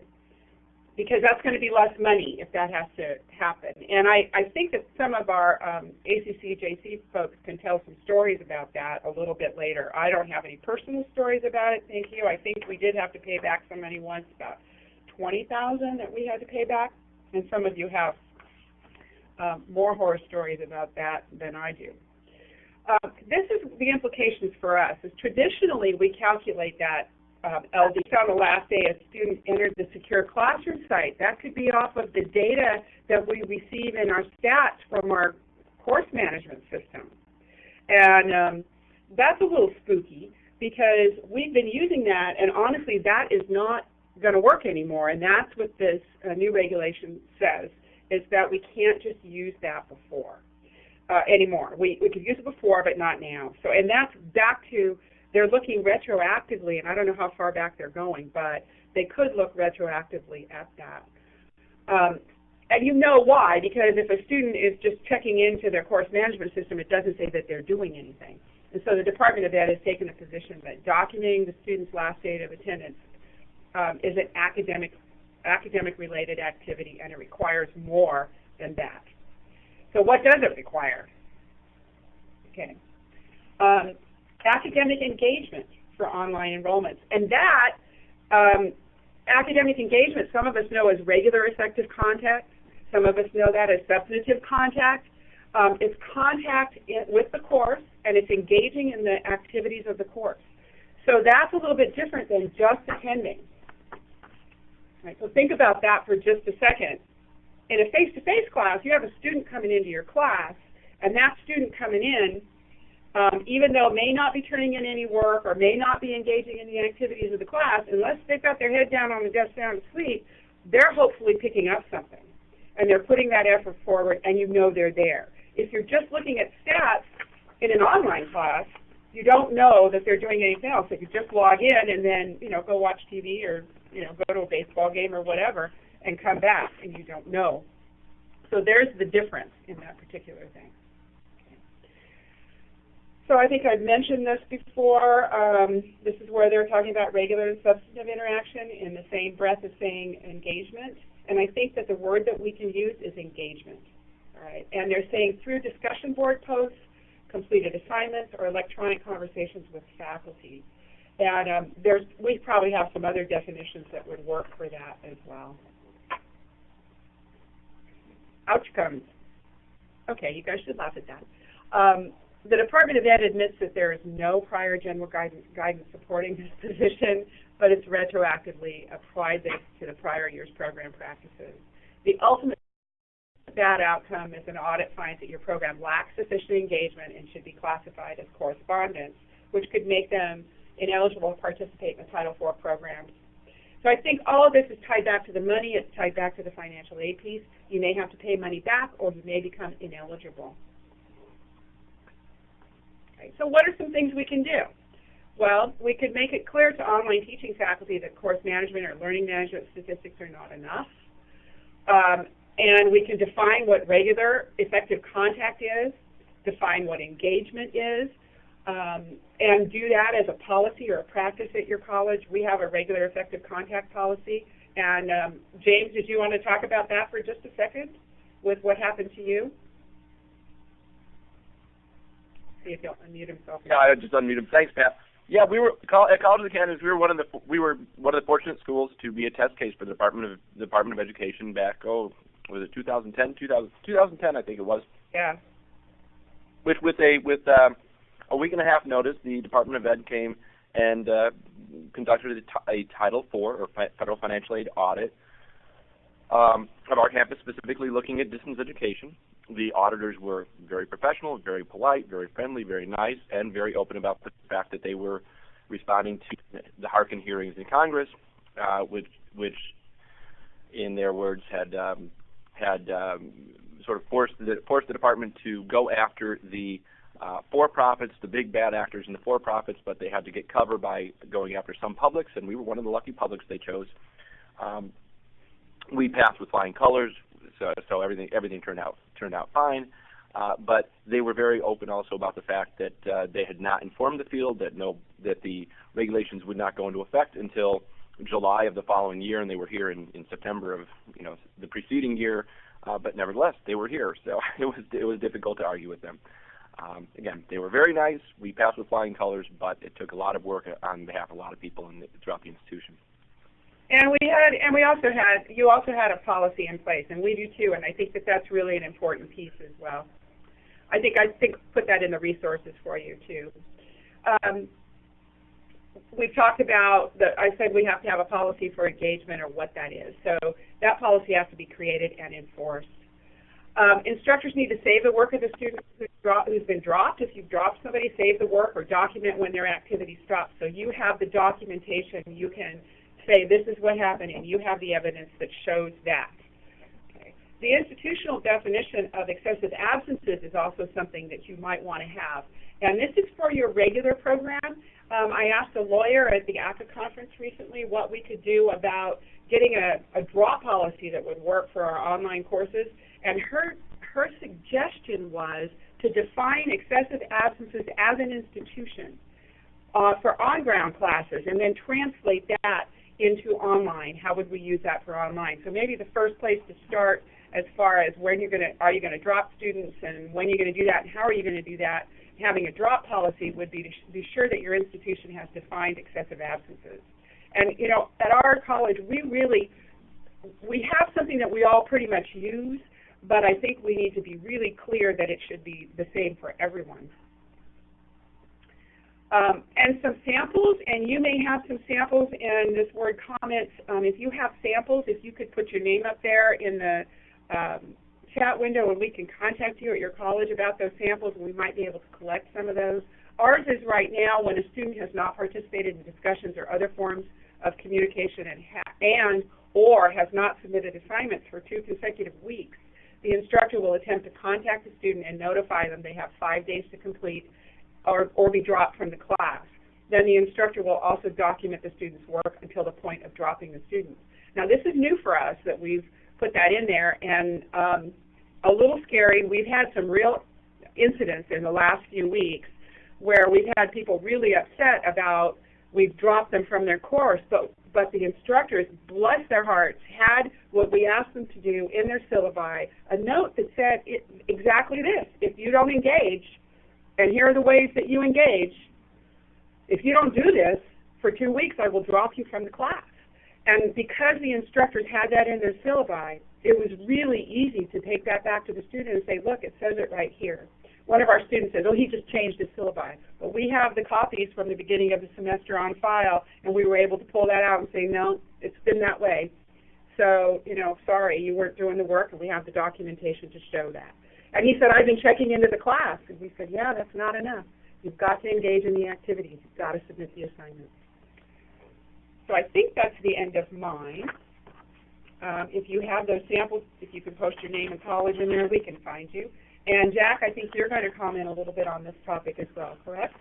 Because that's going to be less money if that has to happen. And I, I think that some of our um, ACCJC folks can tell some stories about that a little bit later. I don't have any personal stories about it, thank you. I think we did have to pay back some money once, about 20000 that we had to pay back. And some of you have um, more horror stories about that than I do. Um, this is the implications for us. Is traditionally we calculate that um, LD on the last day a student entered the secure classroom site. That could be off of the data that we receive in our stats from our course management system. And um, that's a little spooky because we've been using that, and honestly, that is not going to work anymore. And that's what this uh, new regulation says, is that we can't just use that before uh, anymore. We, we could use it before, but not now. So, and that's back to, they're looking retroactively, and I don't know how far back they're going, but they could look retroactively at that. Um, and you know why, because if a student is just checking into their course management system, it doesn't say that they're doing anything. And so the Department of Ed has taken the position that documenting the student's last date of attendance um, is an academic academic related activity and it requires more than that. So what does it require? Okay. Um, academic engagement for online enrollments. And that um, academic engagement, some of us know as regular effective contact. Some of us know that as substantive contact. Um, it's contact in, with the course, and it's engaging in the activities of the course. So that's a little bit different than just attending. Right, so think about that for just a second in a face-to-face class, you have a student coming into your class, and that student coming in, um, even though may not be turning in any work or may not be engaging in the activities of the class, unless they've got their head down on the desk down asleep, they're hopefully picking up something. And they're putting that effort forward, and you know they're there. If you're just looking at stats in an online class, you don't know that they're doing anything else. If you just log in and then, you know, go watch TV or, you know, go to a baseball game or whatever, and come back and you don't know. So there's the difference in that particular thing. So I think I've mentioned this before. Um, this is where they're talking about regular and substantive interaction in the same breath as saying engagement. And I think that the word that we can use is engagement. All right. And they're saying through discussion board posts, completed assignments, or electronic conversations with faculty. And um, there's, we probably have some other definitions that would work for that as well outcomes. Okay, you guys should laugh at that. Um, the Department of Ed admits that there is no prior general guidance, guidance supporting this position, but it's retroactively applied this to the prior year's program practices. The ultimate bad outcome is an audit finds that your program lacks sufficient engagement and should be classified as correspondence, which could make them ineligible to participate in the Title IV programs so I think all of this is tied back to the money. It's tied back to the financial aid piece. You may have to pay money back, or you may become ineligible. Okay, so what are some things we can do? Well, we could make it clear to online teaching faculty that course management or learning management statistics are not enough. Um, and we can define what regular effective contact is, define what engagement is, um, and do that as a policy or a practice at your college. We have a regular effective contact policy. And um, James, did you want to talk about that for just a second with what happened to you? See if he'll unmute himself. Yeah, I just unmuted him. Thanks, Pat. Yeah, we were at College of the Canyons. We were one of the we were one of the fortunate schools to be a test case for the Department of the Department of Education back oh was it 2010 2000 2010 I think it was. Yeah. With with a with um, a week and a half notice, the Department of Ed came and uh, conducted a, a Title IV or fi- federal financial aid audit um, of our campus, specifically looking at distance education. The auditors were very professional, very polite, very friendly, very nice, and very open about the fact that they were responding to the Harkin hearings in Congress, uh, which, which, in their words, had um, had um, sort of forced the forced the department to go after the uh, for-profits, the big bad actors in the for-profits, but they had to get cover by going after some publics, and we were one of the lucky publics they chose. Um, we passed with flying colors, so, so everything everything turned out turned out fine. Uh, but they were very open also about the fact that uh, they had not informed the field that no that the regulations would not go into effect until July of the following year, and they were here in, in September of you know the preceding year. Uh, but nevertheless, they were here, so it was it was difficult to argue with them. Um, again, they were very nice. We passed with flying colors, but it took a lot of work on behalf of a lot of people in the, throughout the institution. And we had, and we also had, you also had a policy in place, and we do too. And I think that that's really an important piece as well. I think I think put that in the resources for you too. Um, we've talked about the. I said we have to have a policy for engagement or what that is. So that policy has to be created and enforced. Um, instructors need to save the work of the student who's, who's been dropped. If you've dropped somebody, save the work or document when their activity stops. So you have the documentation. You can say this is what happened, and you have the evidence that shows that. Okay. The institutional definition of excessive absences is also something that you might want to have. And this is for your regular program. Um, I asked a lawyer at the ACCA conference recently what we could do about getting a, a drop policy that would work for our online courses. And her, her suggestion was to define excessive absences as an institution uh, for on-ground classes and then translate that into online. How would we use that for online? So maybe the first place to start as far as when you're going to, are you going to drop students and when you're going to do that and how are you going to do that? Having a drop policy would be to be sure that your institution has defined excessive absences. And, you know, at our college, we really, we have something that we all pretty much use, but I think we need to be really clear that it should be the same for everyone. Um, and some samples, and you may have some samples in this Word comments. Um, if you have samples, if you could put your name up there in the um, chat window and we can contact you at your college about those samples and we might be able to collect some of those. Ours is right now when a student has not participated in discussions or other forms of communication and, and or has not submitted assignments for two consecutive weeks, the instructor will attempt to contact the student and notify them they have five days to complete or, or be dropped from the class. Then the instructor will also document the student's work until the point of dropping the student. Now this is new for us that we've put that in there and um, a little scary. We've had some real incidents in the last few weeks where we've had people really upset about we've dropped them from their course, but but the instructors, bless their hearts, had what we asked them to do in their syllabi, a note that said it, exactly this: if you don't engage, and here are the ways that you engage. If you don't do this for two weeks, I will drop you from the class. And because the instructors had that in their syllabi, it was really easy to take that back to the student and say, look, it says it right here. One of our students says, oh, he just changed his syllabi. But we have the copies from the beginning of the semester on file, and we were able to pull that out and say, no, it's been that way. So, you know, sorry, you weren't doing the work, and we have the documentation to show that. And he said, I've been checking into the class. And we said, yeah, that's not enough. You've got to engage in the activities. You've got to submit the assignments. So I think that's the end of mine. Um, if you have those samples, if you can post your name and college in there, we can find you. And Jack, I think you're going to comment a little bit on this topic as well, correct?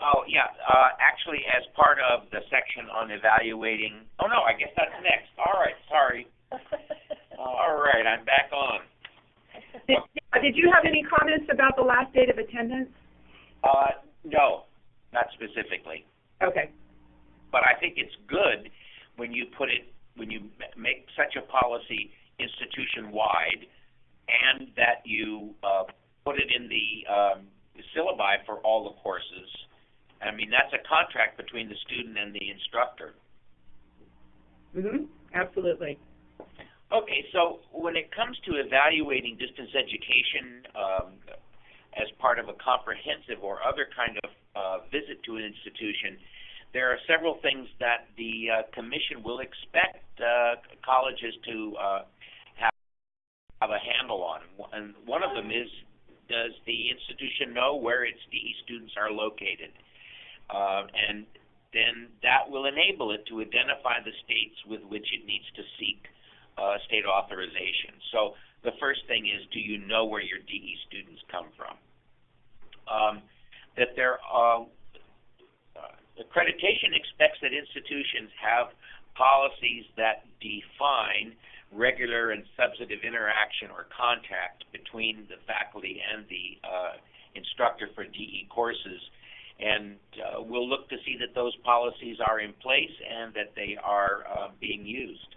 Oh, yeah. Uh, actually, as part of the section on evaluating, oh no, I guess that's next. All right, sorry. All right, I'm back on. Did, did you have any comments about the last date of attendance? Uh, no, not specifically. Okay. But I think it's good when you put it, when you make such a policy institution-wide and that you uh, put it in the um, syllabi for all the courses. I mean, that's a contract between the student and the instructor. Mhm. Absolutely. Okay, so when it comes to evaluating distance education um, as part of a comprehensive or other kind of uh, visit to an institution, there are several things that the uh, commission will expect uh, colleges to uh, have, have a handle on. And one of them is, does the institution know where its DE students are located? Uh, and then that will enable it to identify the states with which it needs to seek uh, state authorization. So the first thing is, do you know where your DE students come from? Um, that there are, uh, accreditation expects that institutions have policies that define regular and substantive interaction or contact between the faculty and the uh, instructor for DE courses. And uh, we'll look to see that those policies are in place and that they are uh, being used.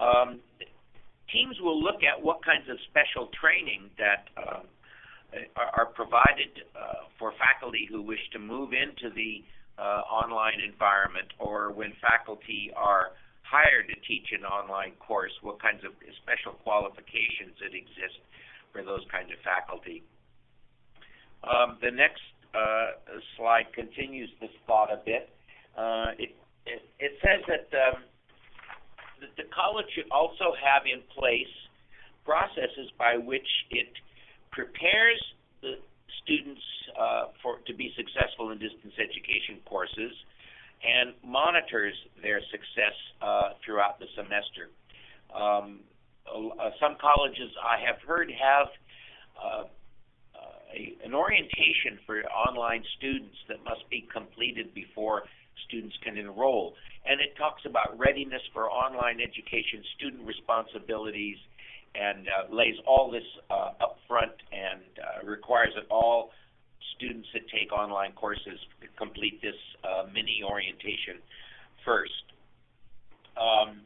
Um, teams will look at what kinds of special training that uh, are, provided uh, for faculty who wish to move into the uh, online environment or when faculty are hired to teach an online course, what kinds of special qualifications that exist for those kinds of faculty. Um, the next uh, slide continues this thought a bit. Uh, it, it, it says that um, that the college should also have in place processes by which it prepares the students uh, for to be successful in distance education courses and monitors their success uh, throughout the semester. Um, uh, some colleges I have heard have uh, a, an orientation for online students that must be completed before students can enroll. And it talks about readiness for online education, student responsibilities, and uh, lays all this uh, up front and uh, requires that all students that take online courses complete this uh, mini orientation first. Um,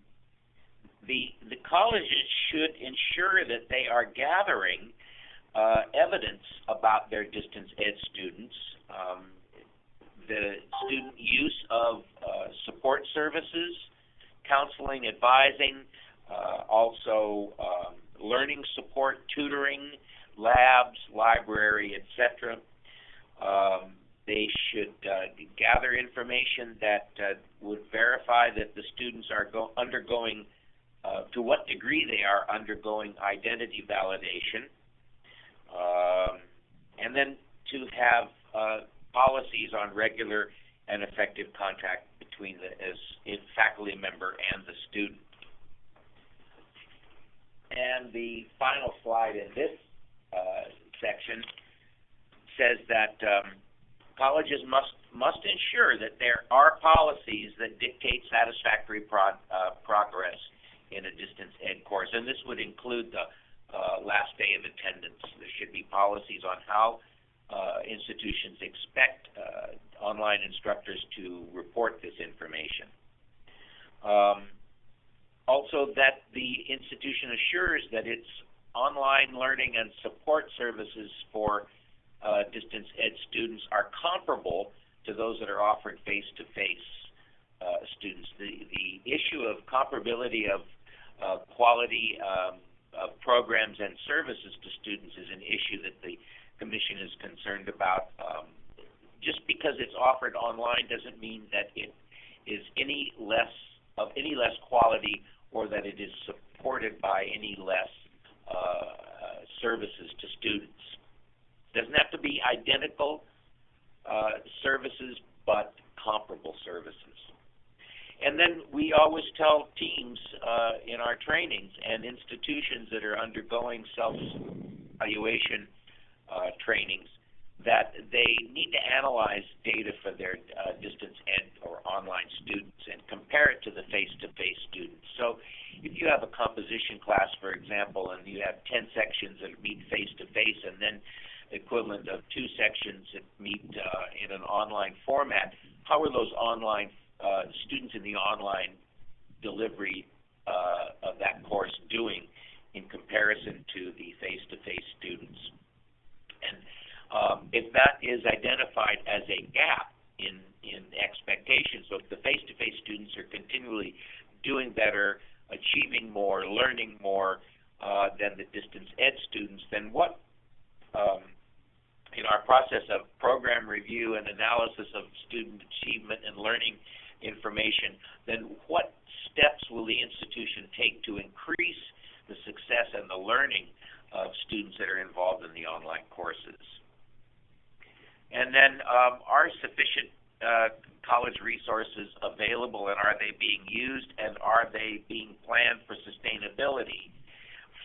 the, the colleges should ensure that they are gathering uh, evidence about their distance ed students. Um, the student use of uh, support services, counseling, advising, also um, learning support, tutoring, labs, library, etc. Um, they should uh, gather information that uh, would verify that the students are go- undergoing, uh, to what degree they are undergoing identity validation, um, and then to have uh, policies on regular and effective contact between the as faculty member and the student. And the final slide in this uh, section says that um, colleges must must ensure that there are policies that dictate satisfactory pro- uh, progress in a distance ed course, and this would include the uh, last day of attendance. There should be policies on how uh, institutions expect uh, online instructors to report this information. Um, also, that the institution assures that its online learning and support services for uh, distance ed students are comparable to those that are offered face-to-face uh, students. The, the issue of comparability of uh, quality um, of programs and services to students is an issue that the Commission is concerned about. Um, just because it's offered online doesn't mean that it is any less of any less quality or that it is supported by any less uh, services to students. Doesn't have to be identical uh, services, but comparable services. And then we always tell teams uh, in our trainings and institutions that are undergoing self-evaluation uh, trainings that they need to analyze data for their uh, distance ed or online students and compare it to the face-to-face students. So if you have a composition class, for example, and you have 10 sections that meet face-to-face and then the equivalent of two sections that meet uh, in an online format, how are those online uh, students in the online delivery uh, of that course doing in comparison to the face-to-face students? And um, if that is identified as a gap in in expectations, so if the face-to-face students are continually doing better, achieving more, learning more uh, than the distance ed students, then what um, in our process of program review and analysis of student achievement and learning information, then what steps will the institution take to increase the success and the learning of students that are involved in the online courses? And then, um, are sufficient uh, college resources available, and are they being used, and are they being planned for sustainability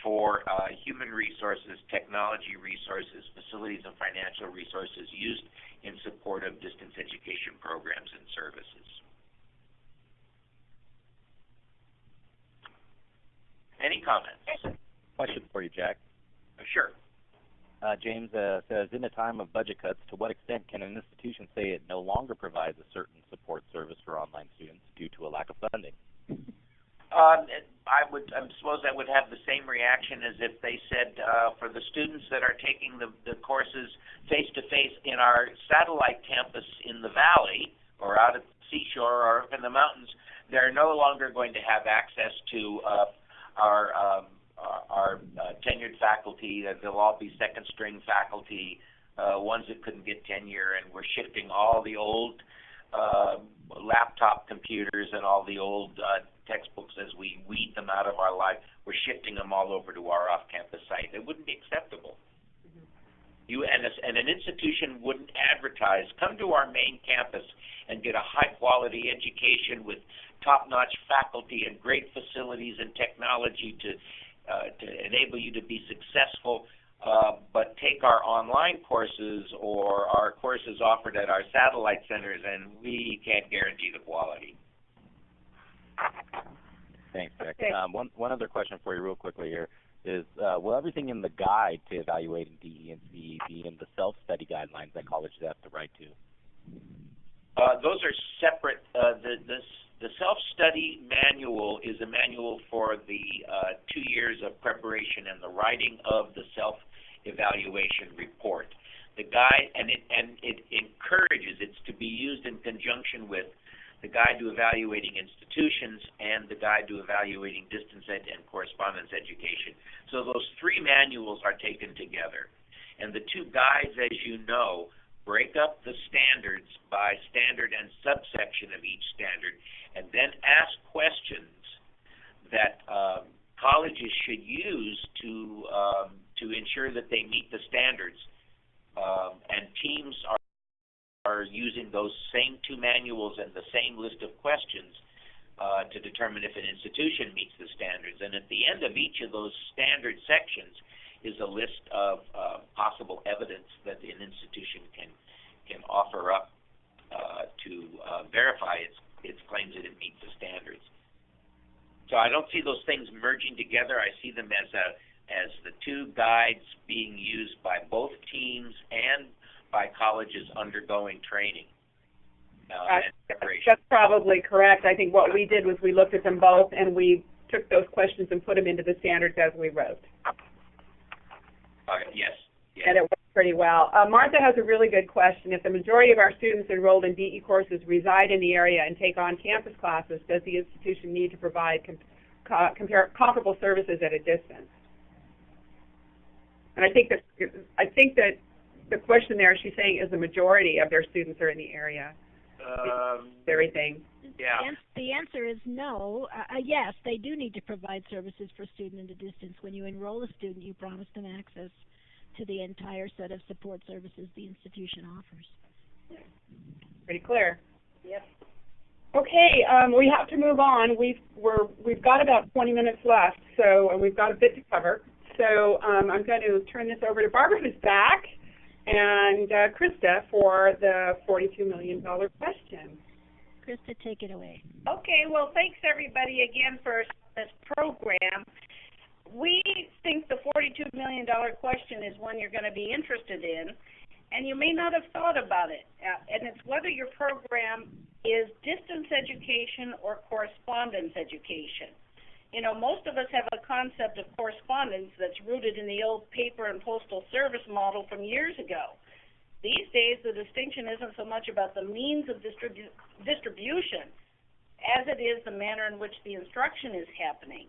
for uh, human resources, technology resources, facilities, and financial resources used in support of distance education programs and services? Any comments? Question for you, Jack. Sure. Uh, James uh, says, in a time of budget cuts, to what extent can an institution say it no longer provides a certain support service for online students due to a lack of funding? Um, I would I suppose I would have the same reaction as if they said uh, for the students that are taking the, the courses face to face in our satellite campus in the valley or out at the seashore or up in the mountains, they're no longer going to have access to uh, our um, our uh, tenured faculty. Uh, they'll all be second string faculty, uh, ones that couldn't get tenure, and we're shifting all the old uh, laptop computers and all the old uh, textbooks as we weed them out of our life. We're shifting them all over to our off-campus site. It wouldn't be acceptable. You and, a, and an institution wouldn't advertise, come to our main campus and get a high quality education with top notch faculty and great facilities and technology to uh, to enable you to be successful, uh, but take our online courses or our courses offered at our satellite centers, and we can't guarantee the quality. Thanks, Jack. Okay. Um, one one other question for you, real quickly here is uh, will everything in the guide to evaluating DE and CE be in the self-study guidelines that colleges have to write to? Uh, those are separate. Uh, the, the the self-study manual is a manual for the uh, two years of preparation and the writing of the self-evaluation report. The guide and it and it encourages it's to be used in conjunction with the guide to evaluating institutions and the guide to evaluating distance ed and correspondence education. So those three manuals are taken together. And the two guides, as you know, break up the standards by standard and subsection of each standard, and then ask questions that um, colleges should use to um, to ensure that they meet the standards. Um, and teams are are using those same two manuals and the same list of questions uh, to determine if an institution meets the standards. And at the end of each of those standard sections is a list of uh, possible evidence that an institution can can offer up uh, to uh, verify its its claims that it meets the standards. So I don't see those things merging together. I see them as a as the two guides being used by both teams and by colleges undergoing training. Uh, that's probably correct. I think what we did was we looked at them both and we took those questions and put them into the standards as we wrote. Yes. yes. And it worked pretty well. Uh, Martha has a really good question. If the majority of our students enrolled in DE courses reside in the area and take on campus classes, does the institution need to provide com co comparable services at a distance? And I think that I think that the question there she's saying is the majority of their students are in the area. Um, everything. Yeah. The answer is no. Uh, uh, yes, they do need to provide services for student in the distance. When you enroll a student, you promise them access to the entire set of support services the institution offers. Pretty clear. Yep. Okay, um, we have to move on. We've we're we've got about 20 minutes left, so we've got a bit to cover. So um, I'm going to turn this over to Barbara, who's back, and uh, Krista for the $42 million question. Krista, take it away. Okay, well, thanks everybody again for this program. We think the $42 million question is one you're going to be interested in, and you may not have thought about it. Uh, and it's whether your program is distance education or correspondence education. You know, most of us have a concept of correspondence that's rooted in the old paper and postal service model from years ago. These days, the distinction isn't so much about the means of distribu- distribution as it is the manner in which the instruction is happening.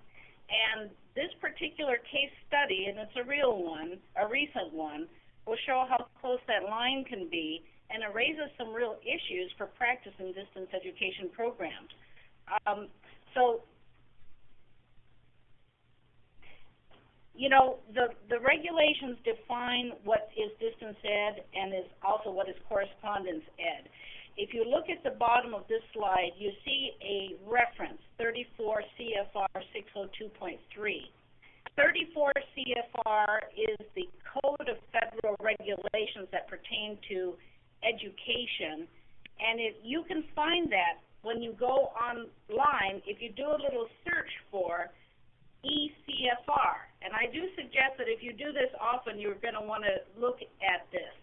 And this particular case study, and it's a real one, a recent one, will show how close that line can be, and it raises some real issues for practice in distance education programs. Um, so you know, the, the regulations define what is distance ed and is also what is correspondence ed. If you look at the bottom of this slide, you see a reference, 34 CFR 602.3. 34 CFR is the code of federal regulations that pertain to education, and it, you can find that when you go online, if you do a little search for ECFR. And I do suggest that if you do this often, you're going to want to look at this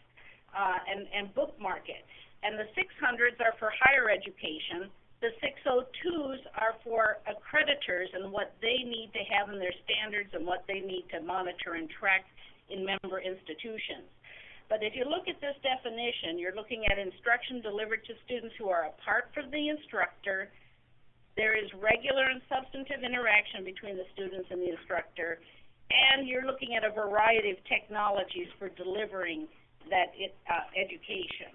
uh, and, and bookmark it. And the 600s are for higher education. The 602s are for accreditors and what they need to have in their standards and what they need to monitor and track in member institutions. But if you look at this definition, you're looking at instruction delivered to students who are apart from the instructor, there is regular and substantive interaction between the students and the instructor, and you're looking at a variety of technologies for delivering that it, uh, education.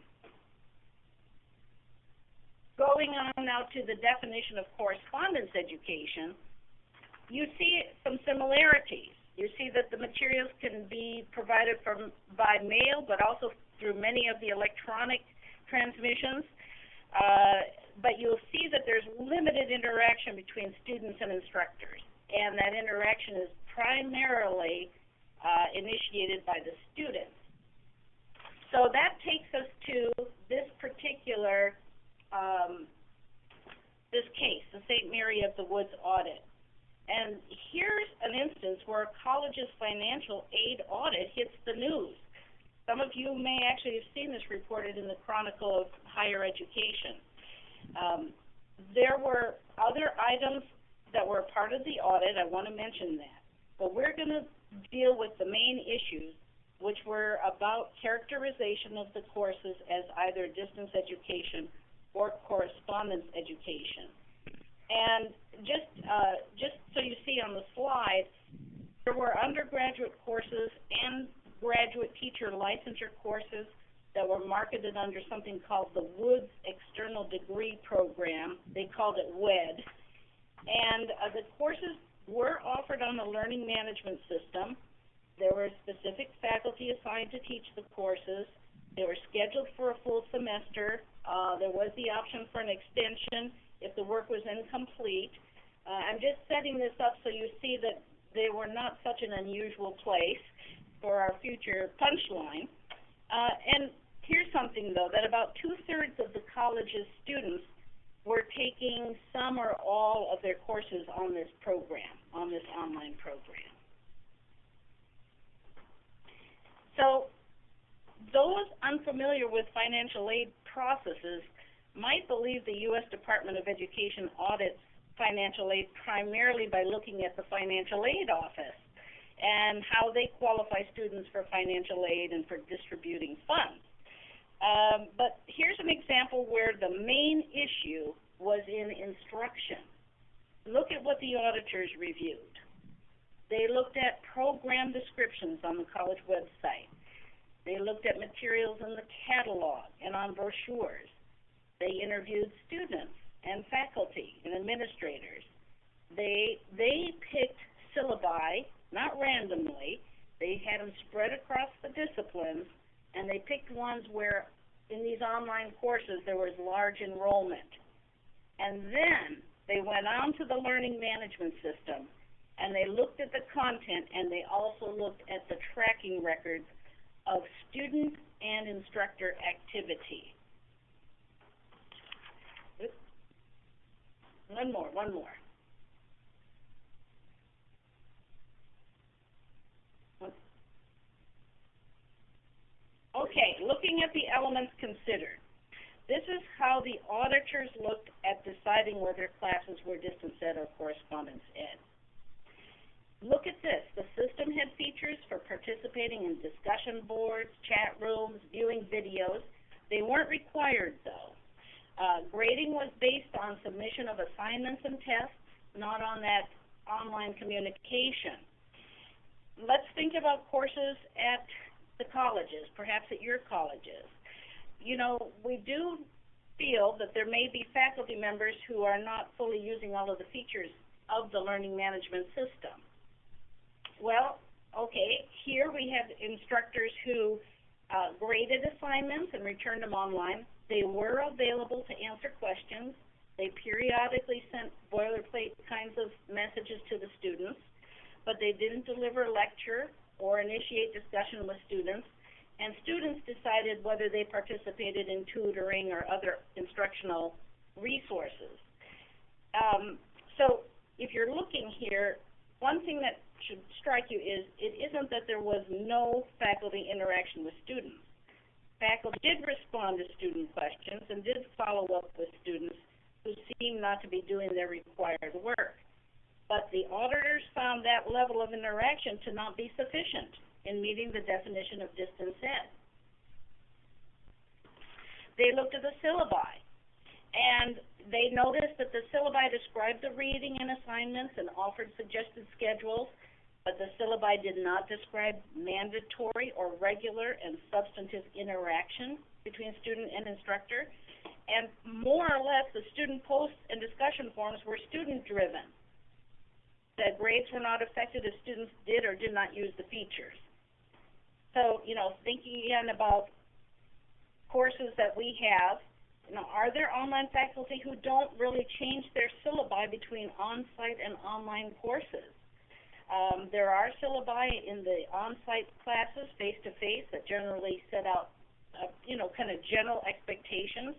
Going on now to the definition of correspondence education, you see some similarities. You see that the materials can be provided from by mail, but also through many of the electronic transmissions. Uh, but you'll see that there's limited interaction between students and instructors, and that interaction is primarily uh, initiated by the students. So that takes us to this particular um, this case, the St. Mary of the Woods audit. And here's an instance where a college's financial aid audit hits the news. Some of you may actually have seen this reported in the Chronicle of Higher Education. Um, there were other items that were part of the audit. I want to mention that. But we're going to deal with the main issues, which were about characterization of the courses as either distance education or correspondence education. And just uh, just so you see on the slide, there were undergraduate courses and graduate teacher licensure courses that were marketed under something called the Woods External Degree Program. They called it WED. And uh, the courses were offered on the learning management system. There were specific faculty assigned to teach the courses. They were scheduled for a full semester. Uh, there was the option for an extension if the work was incomplete. Uh, I'm just setting this up so you see that they were not such an unusual place for our future punchline. Uh, and Here's something though, that about two-thirds of the college's students were taking some or all of their courses on this program, on this online program. So those unfamiliar with financial aid processes might believe the U.S. Department of Education audits financial aid primarily by looking at the financial aid office and how they qualify students for financial aid and for distributing funds. Um, but here's an example where the main issue was in instruction. Look at what the auditors reviewed. They looked at program descriptions on the college website. They looked at materials in the catalog and on brochures. They interviewed students and faculty and administrators. They they picked syllabi, not randomly. They had them spread across the disciplines and they picked ones where in these online courses there was large enrollment. And then they went on to the learning management system and they looked at the content and they also looked at the tracking records of student and instructor activity. Oops. One more, one more. Okay, looking at the elements considered. This is how the auditors looked at deciding whether classes were distance ed or correspondence ed. Look at this. The system had features for participating in discussion boards, chat rooms, viewing videos. They weren't required though. Uh, grading was based on submission of assignments and tests, not on that online communication. Let's think about courses at the colleges, perhaps at your colleges. You know, we do feel that there may be faculty members who are not fully using all of the features of the learning management system. Well, okay, here we have instructors who uh, graded assignments and returned them online. They were available to answer questions. They periodically sent boilerplate kinds of messages to the students, but they didn't deliver a lecture or initiate discussion with students, and students decided whether they participated in tutoring or other instructional resources. Um, so if you're looking here, one thing that should strike you is it isn't that there was no faculty interaction with students. Faculty did respond to student questions and did follow up with students who seemed not to be doing their required work but the auditors found that level of interaction to not be sufficient in meeting the definition of distance ed. They looked at the syllabi, and they noticed that the syllabi described the reading and assignments and offered suggested schedules, but the syllabi did not describe mandatory or regular and substantive interaction between student and instructor. And more or less, the student posts and discussion forums were student-driven that grades were not affected if students did or did not use the features. So, you know, thinking again about courses that we have, you know, are there online faculty who don't really change their syllabi between on-site and online courses? Um, there are syllabi in the on-site classes, face-to-face, that generally set out, uh, you know, kind of general expectations,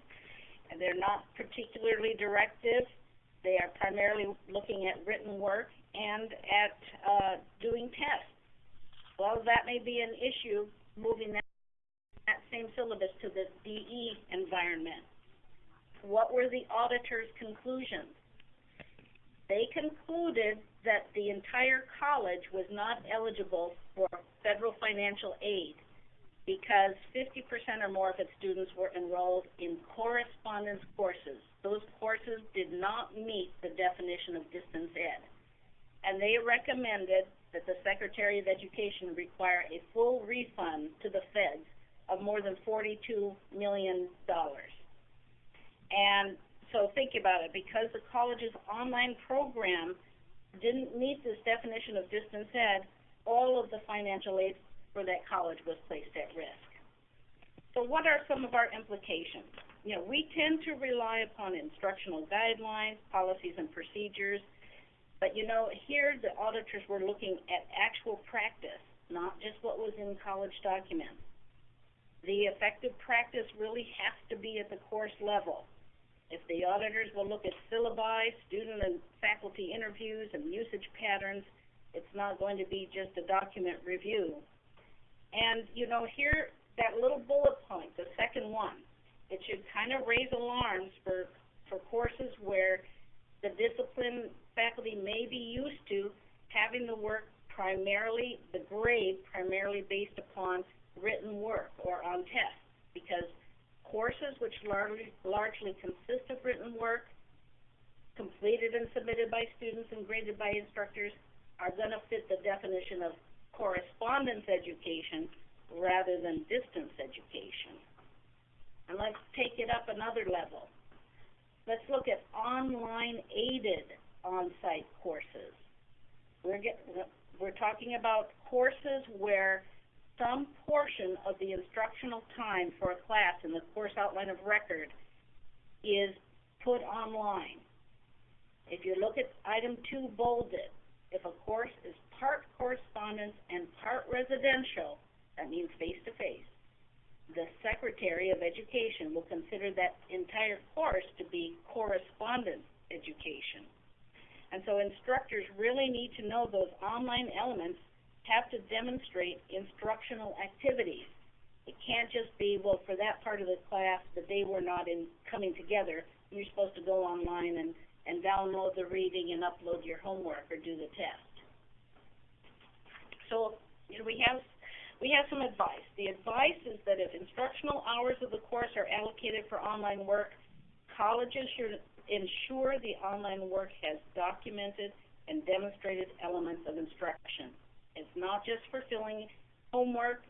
and they're not particularly directive. They are primarily looking at written work and at uh, doing tests. Well, that may be an issue moving that, that same syllabus to the DE environment. What were the auditor's conclusions? They concluded that the entire college was not eligible for federal financial aid because 50% or more of its students were enrolled in correspondence courses. Those courses did not meet the definition of distance ed and they recommended that the Secretary of Education require a full refund to the feds of more than $42 million. And so think about it, because the college's online program didn't meet this definition of distance ed, all of the financial aid for that college was placed at risk. So what are some of our implications? You know, we tend to rely upon instructional guidelines, policies, and procedures but you know, here the auditors were looking at actual practice, not just what was in college documents. The effective practice really has to be at the course level. If the auditors will look at syllabi, student and faculty interviews, and usage patterns, it's not going to be just a document review. And, you know, here, that little bullet point, the second one, it should kind of raise alarms for, for courses where the discipline faculty may be used to having the work primarily, the grade primarily based upon written work or on tests, because courses which largely, largely consist of written work, completed and submitted by students and graded by instructors, are going to fit the definition of correspondence education rather than distance education. And let's take it up another level. Let's look at online aided on-site courses. We're, get, we're talking about courses where some portion of the instructional time for a class in the course outline of record is put online. If you look at item two bolded, if a course is part correspondence and part residential, that means face-to-face, the Secretary of Education will consider that entire course to be correspondence education. And so instructors really need to know those online elements have to demonstrate instructional activities. It can't just be, well, for that part of the class, the day we're not in coming together, you're supposed to go online and, and download the reading and upload your homework or do the test. So, you know, we have we have some advice. The advice is that if instructional hours of the course are allocated for online work, colleges should ensure the online work has documented and demonstrated elements of instruction. It's not just for filling homework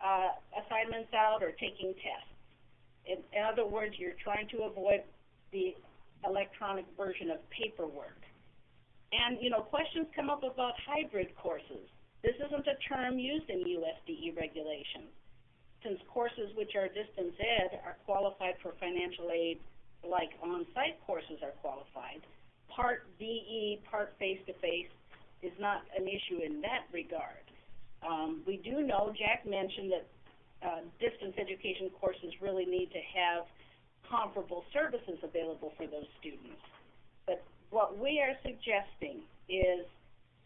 uh, assignments out or taking tests. In, in other words, you're trying to avoid the electronic version of paperwork. And, you know, questions come up about hybrid courses. This isn't a term used in USDE regulations. Since courses which are distance ed are qualified for financial aid like on-site courses are qualified, part DE, part face-to-face is not an issue in that regard. Um, we do know, Jack mentioned that uh, distance education courses really need to have comparable services available for those students. But what we are suggesting is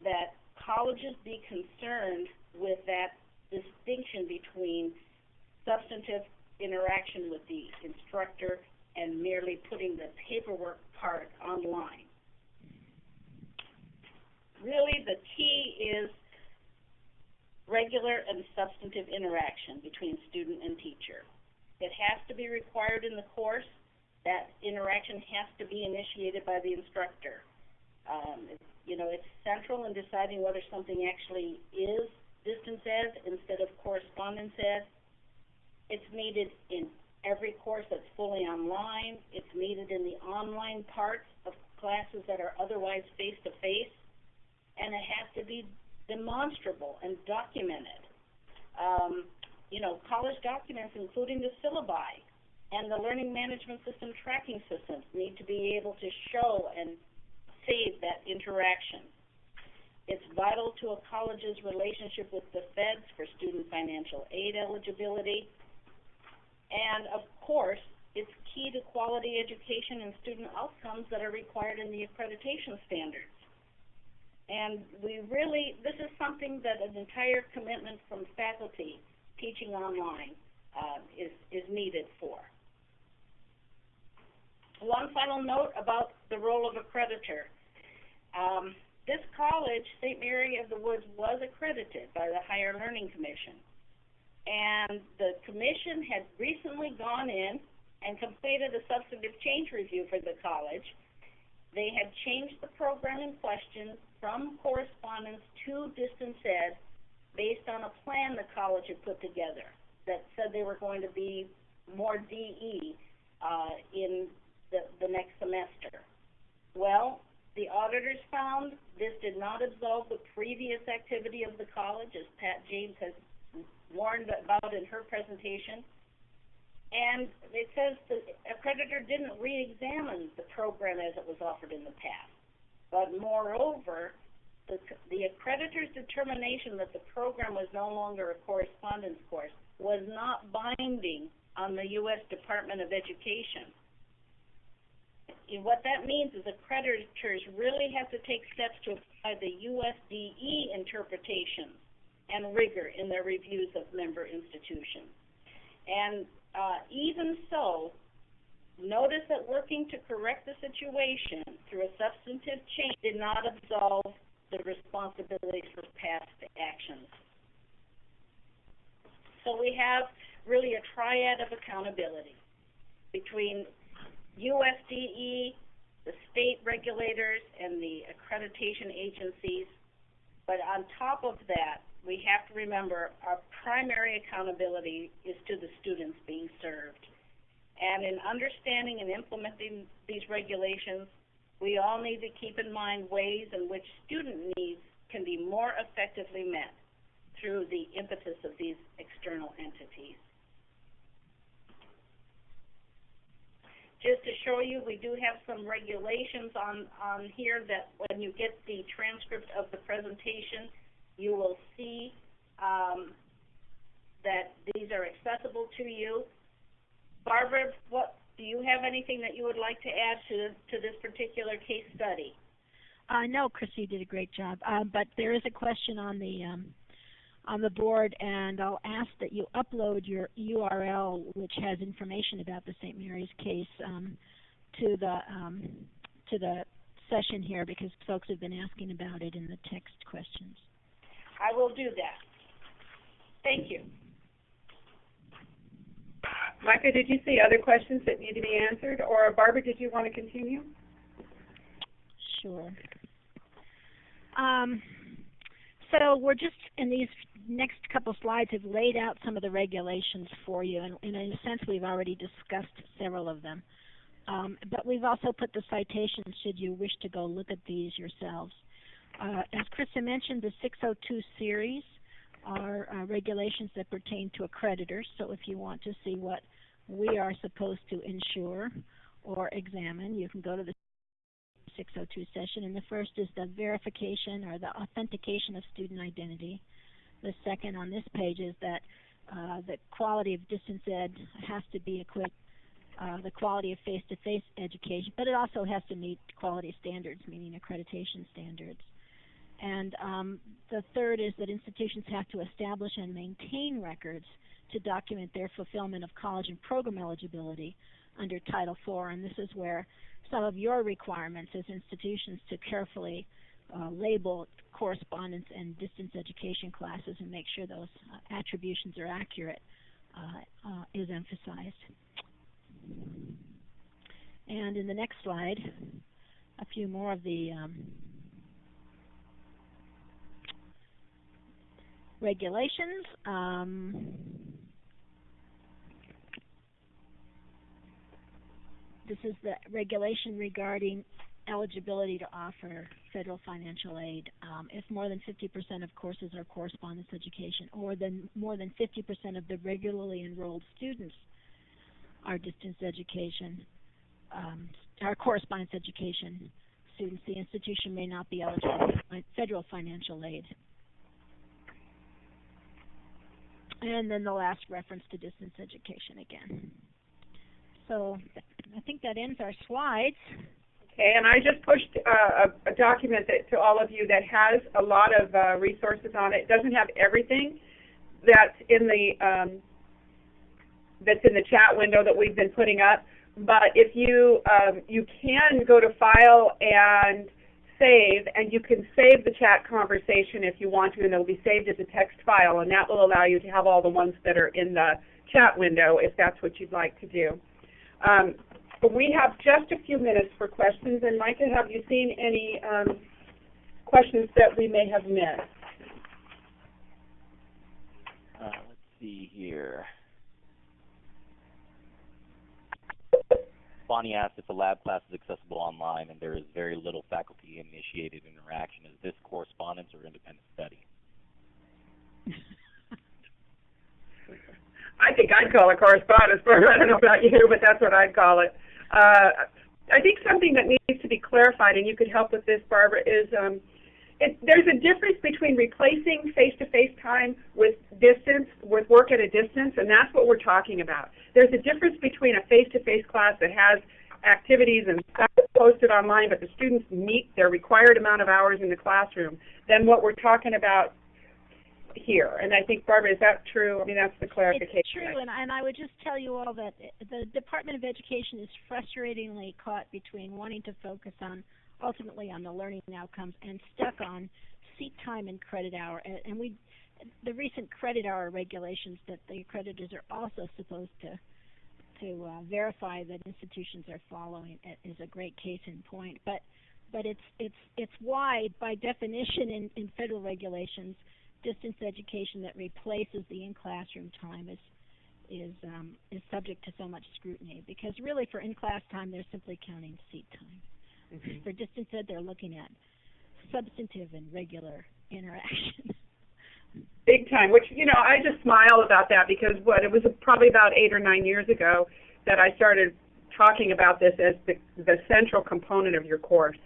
that colleges be concerned with that distinction between substantive interaction with the instructor and merely putting the paperwork part online. Really, the key is regular and substantive interaction between student and teacher. It has to be required in the course. That interaction has to be initiated by the instructor. Um, you know, it's central in deciding whether something actually is distance ed instead of correspondence ed. It's needed in every course that's fully online. It's needed in the online parts of classes that are otherwise face-to-face. And it has to be demonstrable and documented. Um, you know, college documents, including the syllabi and the learning management system tracking systems, need to be able to show and save that interaction. It's vital to a college's relationship with the feds for student financial aid eligibility. And of course, it's key to quality education and student outcomes that are required in the accreditation standards. And we really, this is something that an entire commitment from faculty teaching online uh, is, is needed for. One final note about the role of accreditor. Um, this college, St. Mary of the Woods, was accredited by the Higher Learning Commission. And the commission had recently gone in and completed a substantive change review for the college. They had changed the program in question from correspondence to distance ed based on a plan the college had put together that said they were going to be more DE uh, in the, the next semester. Well, the auditors found this did not absolve the previous activity of the college, as Pat James has warned about in her presentation. And it says the accreditor didn't re-examine the program as it was offered in the past. But moreover, the, the accreditor's determination that the program was no longer a correspondence course was not binding on the U.S. Department of Education. And what that means is accreditors really have to take steps to apply the USDE interpretation and rigor in their reviews of member institutions. And uh, even so, Notice that working to correct the situation through a substantive change did not absolve the responsibility for past actions. So we have really a triad of accountability between USDE, the state regulators, and the accreditation agencies. But on top of that, we have to remember our primary accountability is to the students being served. And in understanding and implementing these regulations, we all need to keep in mind ways in which student needs can be more effectively met through the impetus of these external entities. Just to show you, we do have some regulations on, on here that when you get the transcript of the presentation, you will see um, these are accessible to you. Barbara, what, do you have anything that you would like to add to, to this particular case study? Uh, no, Chrissy did a great job. Uh, but there is a question on the um, on the board, and I'll ask that you upload your URL, which has information about the St. Mary's case, um, to the um, to the session here because folks have been asking about it in the text questions. I will do that. Thank you. Micah, did you see other questions that need to be answered? Or Barbara, did you want to continue? Sure. Um, so we're just in these next couple slides have laid out some of the regulations for you, and, and in a sense we've already discussed several of them. Um, but we've also put the citations should you wish to go look at these yourselves. Uh, as Krista mentioned, the 602 series are uh, regulations that pertain to accreditors. So if you want to see what we are supposed to ensure or examine, you can go to the 602 session. And the first is the verification or the authentication of student identity. The second on this page is that uh, the quality of distance ed has to be equipped uh, the quality of face-to-face -face education, but it also has to meet quality standards, meaning accreditation standards. And um, the third is that institutions have to establish and maintain records to document their fulfillment of college and program eligibility under Title IV. And this is where some of your requirements as institutions to carefully uh, label correspondence and distance education classes and make sure those uh, attributions are accurate uh, uh is emphasized. And in the next slide, a few more of the um, regulations. Um, this is the regulation regarding eligibility to offer federal financial aid. Um, if more than 50% of courses are correspondence education, or then more than 50% of the regularly enrolled students are distance education, um, our correspondence education students, the institution may not be eligible for federal financial aid. And then the last reference to distance education again. So I think that ends our slides. Okay, and I just pushed uh, a, a, document that, to all of you that has a lot of uh, resources on it. It doesn't have everything that's in the um, that's in the chat window that we've been putting up. But if you um, you can go to File and Save, and you can save the chat conversation if you want to, and it'll be saved as a text file, and that will allow you to have all the ones that are in the chat window if that's what you'd like to do. Um, but we have just a few minutes for questions, and Micah, have you seen any um, questions that we may have missed? Uh, let's see here. Bonnie asked if the lab class is accessible online and there is very little faculty-initiated interaction. Is this correspondence or independent study? I think I'd call it correspondence, but I don't know about you, but that's what I'd call it. Uh, I think something that needs to be clarified, and you could help with this, Barbara, is um, it, there's a difference between replacing face-to-face -face time with distance, with work at a distance, and that's what we're talking about. There's a difference between a face-to-face -face class that has activities and stuff posted online, but the students meet their required amount of hours in the classroom, than what we're talking about here. And I think, Barbara, is that true? I mean, that's the clarification. It's true, and, and I would just tell you all that the Department of Education is frustratingly caught between wanting to focus on – ultimately on the learning outcomes and stuck on seat time and credit hour. And, and we, the recent credit hour regulations that the accreditors are also supposed to to uh, verify that institutions are following is a great case in point. But but it's it's it's why by definition in, in federal regulations, distance education that replaces the in-classroom time is is um, is subject to so much scrutiny because really for in-class time they're simply counting seat time. Mm-hmm. For distance ed, they're looking at substantive and regular interaction. Big time, which, you know, I just smile about that because what, it was probably about eight or nine years ago that I started talking about this as the, the central component of your course.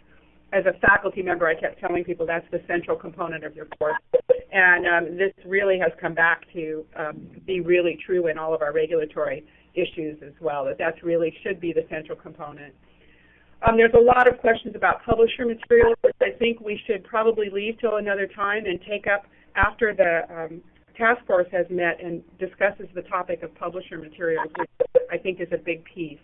As a faculty member, I kept telling people that's the central component of your course. And um, this really has come back to um, be really true in all of our regulatory issues as well, that that's really should be the central component. Um, there's a lot of questions about publisher materials, which I think we should probably leave till another time and take up after the um, task force has met and discusses the topic of publisher materials, which I think is a big piece.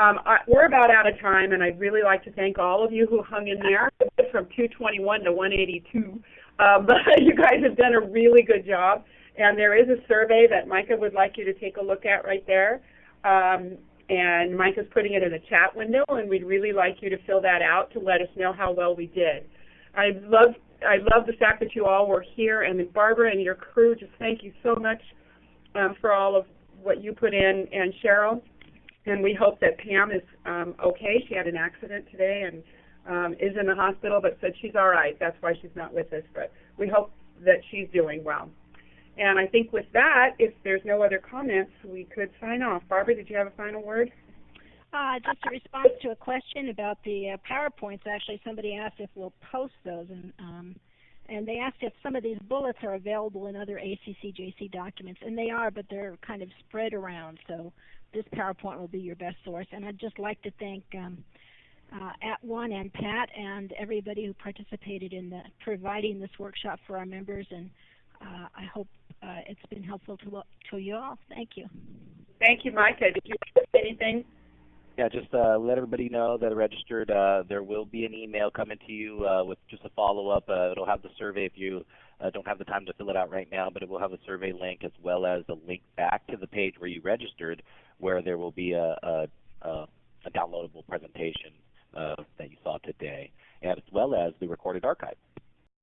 Um, I, we're about out of time, and I'd really like to thank all of you who hung in there from 221 to 182. Um, but you guys have done a really good job, and there is a survey that Micah would like you to take a look at right there. Um, and Mike is putting it in the chat window, and we'd really like you to fill that out to let us know how well we did. I love I love the fact that you all were here, and Barbara and your crew. Just thank you so much um, for all of what you put in, and Cheryl. And we hope that Pam is um, okay. She had an accident today and um, is in the hospital, but said she's all right. That's why she's not with us. But we hope that she's doing well. And I think with that, if there's no other comments, we could sign off. Barbara, did you have a final word? Uh, just a response to a question about the uh, PowerPoints. Actually, somebody asked if we'll post those, and um, and they asked if some of these bullets are available in other ACCJC documents, and they are, but they're kind of spread around. So this PowerPoint will be your best source. And I'd just like to thank um, uh, @ONE and Pat and everybody who participated in the, providing this workshop for our members. And I hope uh, it's been helpful to to you all. Thank you. Thank you, Micah. Did you say anything? Yeah, just uh, let everybody know that are registered. Uh, there will be an email coming to you uh, with just a follow-up. Uh, it'll have the survey if you uh, don't have the time to fill it out right now, but it will have a survey link as well as a link back to the page where you registered, where there will be a, a, a, a downloadable presentation uh, that you saw today, as well as the recorded archive.